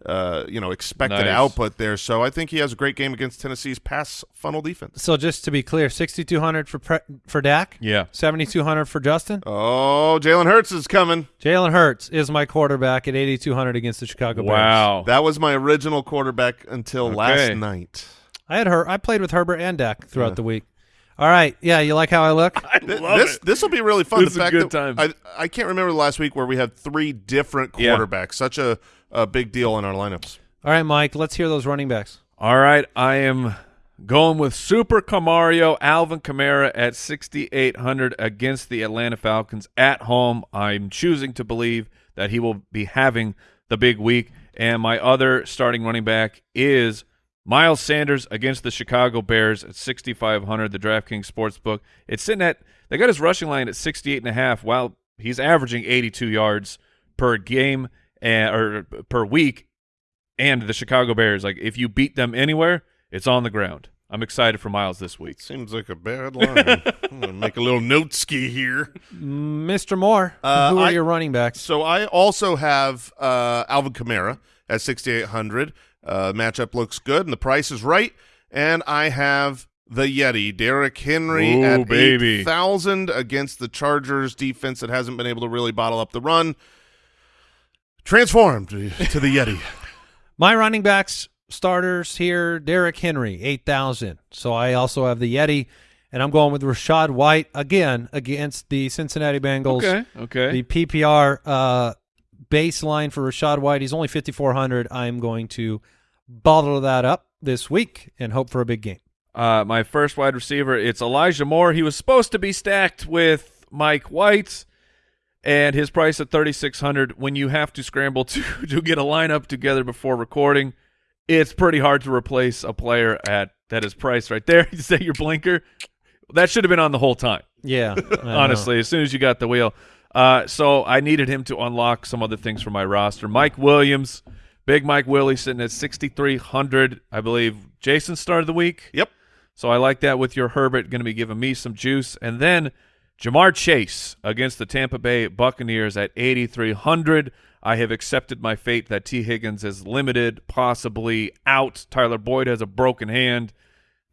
C: uh, you know, expected
D: Nice.
C: output there. So I think he has a great game against Tennessee's pass funnel defense.
A: So just to be clear, sixty two hundred for pre- for Dak,
D: Yeah.
A: seventy two hundred for Justin.
C: Oh, Jalen Hurts is coming.
A: Jalen Hurts is my quarterback at eighty two hundred against the Chicago Bears.
D: Wow.
C: That was my original quarterback until
D: Okay.
C: last night.
A: I had her. I played with Herbert and Dak throughout the week. All right, yeah, you like how I look?
D: I
C: Th-
D: love
C: this
D: it.
C: this will be really fun.
D: This is
C: the
D: a
C: fact
D: good
C: that
D: time.
C: I I can't remember the last week where we had three different
D: Yeah.
C: quarterbacks. Such a, a big deal in our lineups.
A: All right, Mike, let's hear those running backs.
D: All right, I am going with Super Camario Alvin Kamara at 6,800 against the Atlanta Falcons at home. I'm choosing to believe that he will be having the big week. And my other starting running back is Miles Sanders against the Chicago Bears at 6,500. The DraftKings Sportsbook. It's sitting at they got his rushing line at 68 and a half. While he's averaging 82 yards per game and or per week, and the Chicago Bears. Like if you beat them anywhere, it's on the ground. I'm excited for Miles this week.
C: Seems like a bad line. I'm gonna make a little note ski here.
A: Mr. Moore,
C: Uh,
A: who are
C: I-
A: your running backs?
C: So I also have uh, Alvin Kamara at 6,800. Uh, matchup looks good, and the price is right. And I have the Yeti, Derrick Henry
D: Ooh,
C: at
D: baby.
C: 8,000 against the Chargers defense that hasn't been able to really bottle up the run. Transformed to to the Yeti.
A: My running backs starters here: Derrick Henry, eight thousand. So I also have the Yeti, and I'm going with Rachaad White again against the Cincinnati Bengals.
D: Okay. Okay.
A: The PPR uh, baseline for Rachaad White, he's only 5,400. I'm going to bottle that up this week and hope for a big game.
D: Uh, my first wide receiver, it's Elijah Moore. He was supposed to be stacked with Mike White, and his price at thirty six hundred. When you have to scramble to to get a lineup together before recording, it's pretty hard to replace a player at that is price right there. You say your blinker, that should have been on the whole time.
A: Yeah, I know.
D: honestly, as soon as you got the wheel. Uh, so I needed him to unlock some other things for my roster. Mike Williams, big Mike Willie, sitting at 6,300. I believe Jason started the week.
C: Yep.
D: So I like that with your Herbert, going to be giving me some juice. And then Ja'Marr Chase against the Tampa Bay Buccaneers at 8,300. I have accepted my fate that Tee Higgins is limited, possibly out. Tyler Boyd has a broken hand.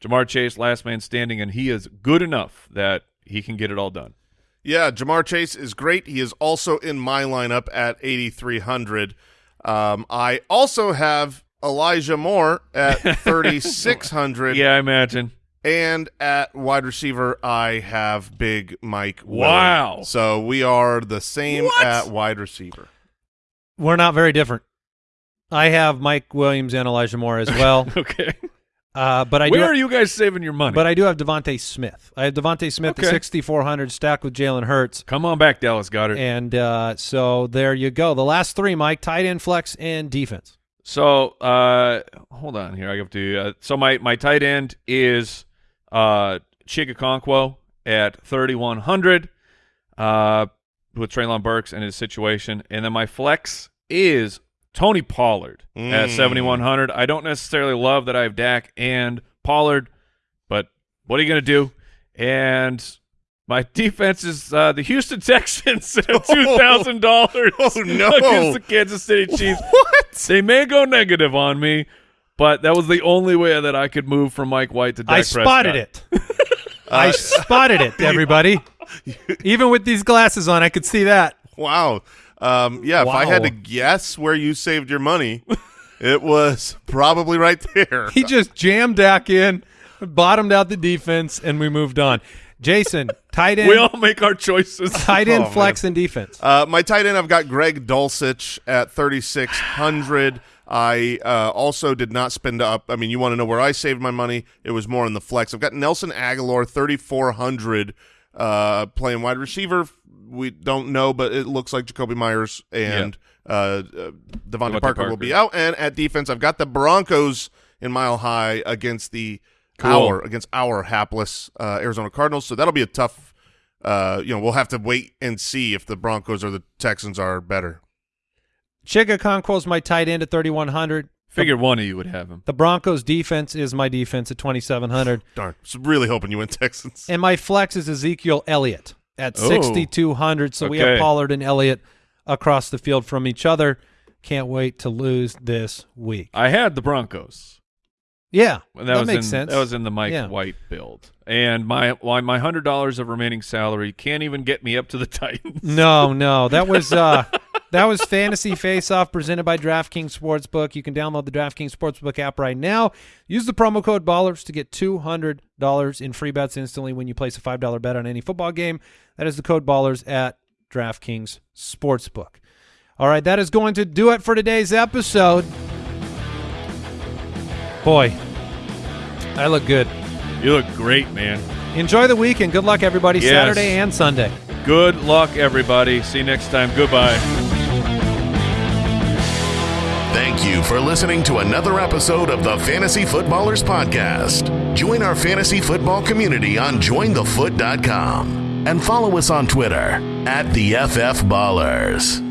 D: Ja'Marr Chase, last man standing, and he is good enough that he can get it all done.
C: Yeah, Ja'Marr Chase is great. He is also in my lineup at 8,300. Um, I also have Elijah Moore at 3,600.
D: Yeah, I imagine.
C: And at wide receiver, I have Big Mike. Willie.
D: Wow.
C: So we are the same
D: What?
C: at wide receiver.
A: We're not very different. I have Mike Williams and Elijah Moore as well,
D: Okay.
A: Uh, but I
D: Where
A: do.
D: are you guys saving your money?
A: But I do have DeVonta Smith. I have DeVonta Smith
D: Okay.
A: at 6,400 stacked with Jalen Hurts.
D: Come on back, Dallas Goedert.
A: And uh, so there you go. The last three, Mike, tight end, flex, and defense.
D: So, uh, hold on here. I have to. Uh, so my my tight end is uh Chig Okonkwo at thirty one hundred, uh, with Treylon Burks and his situation, and then my flex is Tony Pollard at
C: Mm.
D: seventy one hundred. I don't necessarily love that I have Dak and Pollard, but what are you gonna do? And My defense is uh, the Houston Texans at two thousand dollars.
C: Oh, no.
D: Against the Kansas City Chiefs.
C: What?
D: They may go negative on me, but that was the only way that I could move from Mike White to Dak
A: I
D: Prescott.
A: spotted it. I spotted it, everybody. Even with these glasses on, I could see that.
C: Wow. Um, yeah, if I had to guess where you saved your money, it was probably right there.
A: He just jammed Dak in, bottomed out the defense, and we moved on. Jason, tight end,
D: We all make our choices.
A: tight end,
C: Oh,
A: flex, and defense.
C: Uh, my tight end, I've got Greg Dulcich at 3,600. I uh, also did not spend up. I mean, you want to know where I saved my money? It was more in the flex. I've got Nelson Agholor, 3,400, uh, playing wide receiver. We don't know, but it looks like Jakobi Meyers and uh, uh, DeVante,
D: DeVante
C: Parker, will be out. And at defense, I've got the Broncos in Mile High against the
D: Cool.
C: our against our hapless uh, Arizona Cardinals. So that'll be a tough. Uh, you know, we'll have to wait and see if the Broncos or the Texans are better.
A: Chig Okonkwo's my tight end at 3,100.
D: Figured one of you would have him.
A: The Broncos defense is my defense at 2,700.
C: Darn, was really hoping you went Texans.
A: And my flex is Ezekiel Elliott at
D: Oh.
A: 6,200. So we have Pollard and Elliott across the field from each other. Can't wait to lose this week.
D: I had the Broncos.
A: Yeah, that,
D: that, was
A: makes
D: in,
A: sense.
D: That was in the Mike
A: Yeah.
D: White build. And my my my hundred dollars of remaining salary can't even get me up to the Titans.
A: No, no, that was uh, that was Fantasy Face Off presented by DraftKings Sportsbook. You can download the DraftKings Sportsbook app right now. Use the promo code Ballers to get two hundred dollars in free bets instantly when you place a five dollar bet on any football game. That is the code Ballers at DraftKings Sportsbook. All right, that is going to do it for today's episode. Boy, I look good.
D: You look great, man.
A: Enjoy the weekend. Good luck, everybody.
D: Yes.
A: Saturday and Sunday.
D: Good luck, everybody. See you next time. Goodbye.
B: Thank you for listening to another episode of the Fantasy Footballers Podcast. Join our fantasy football community on jointhefoot.com and follow us on Twitter at the FF Ballers.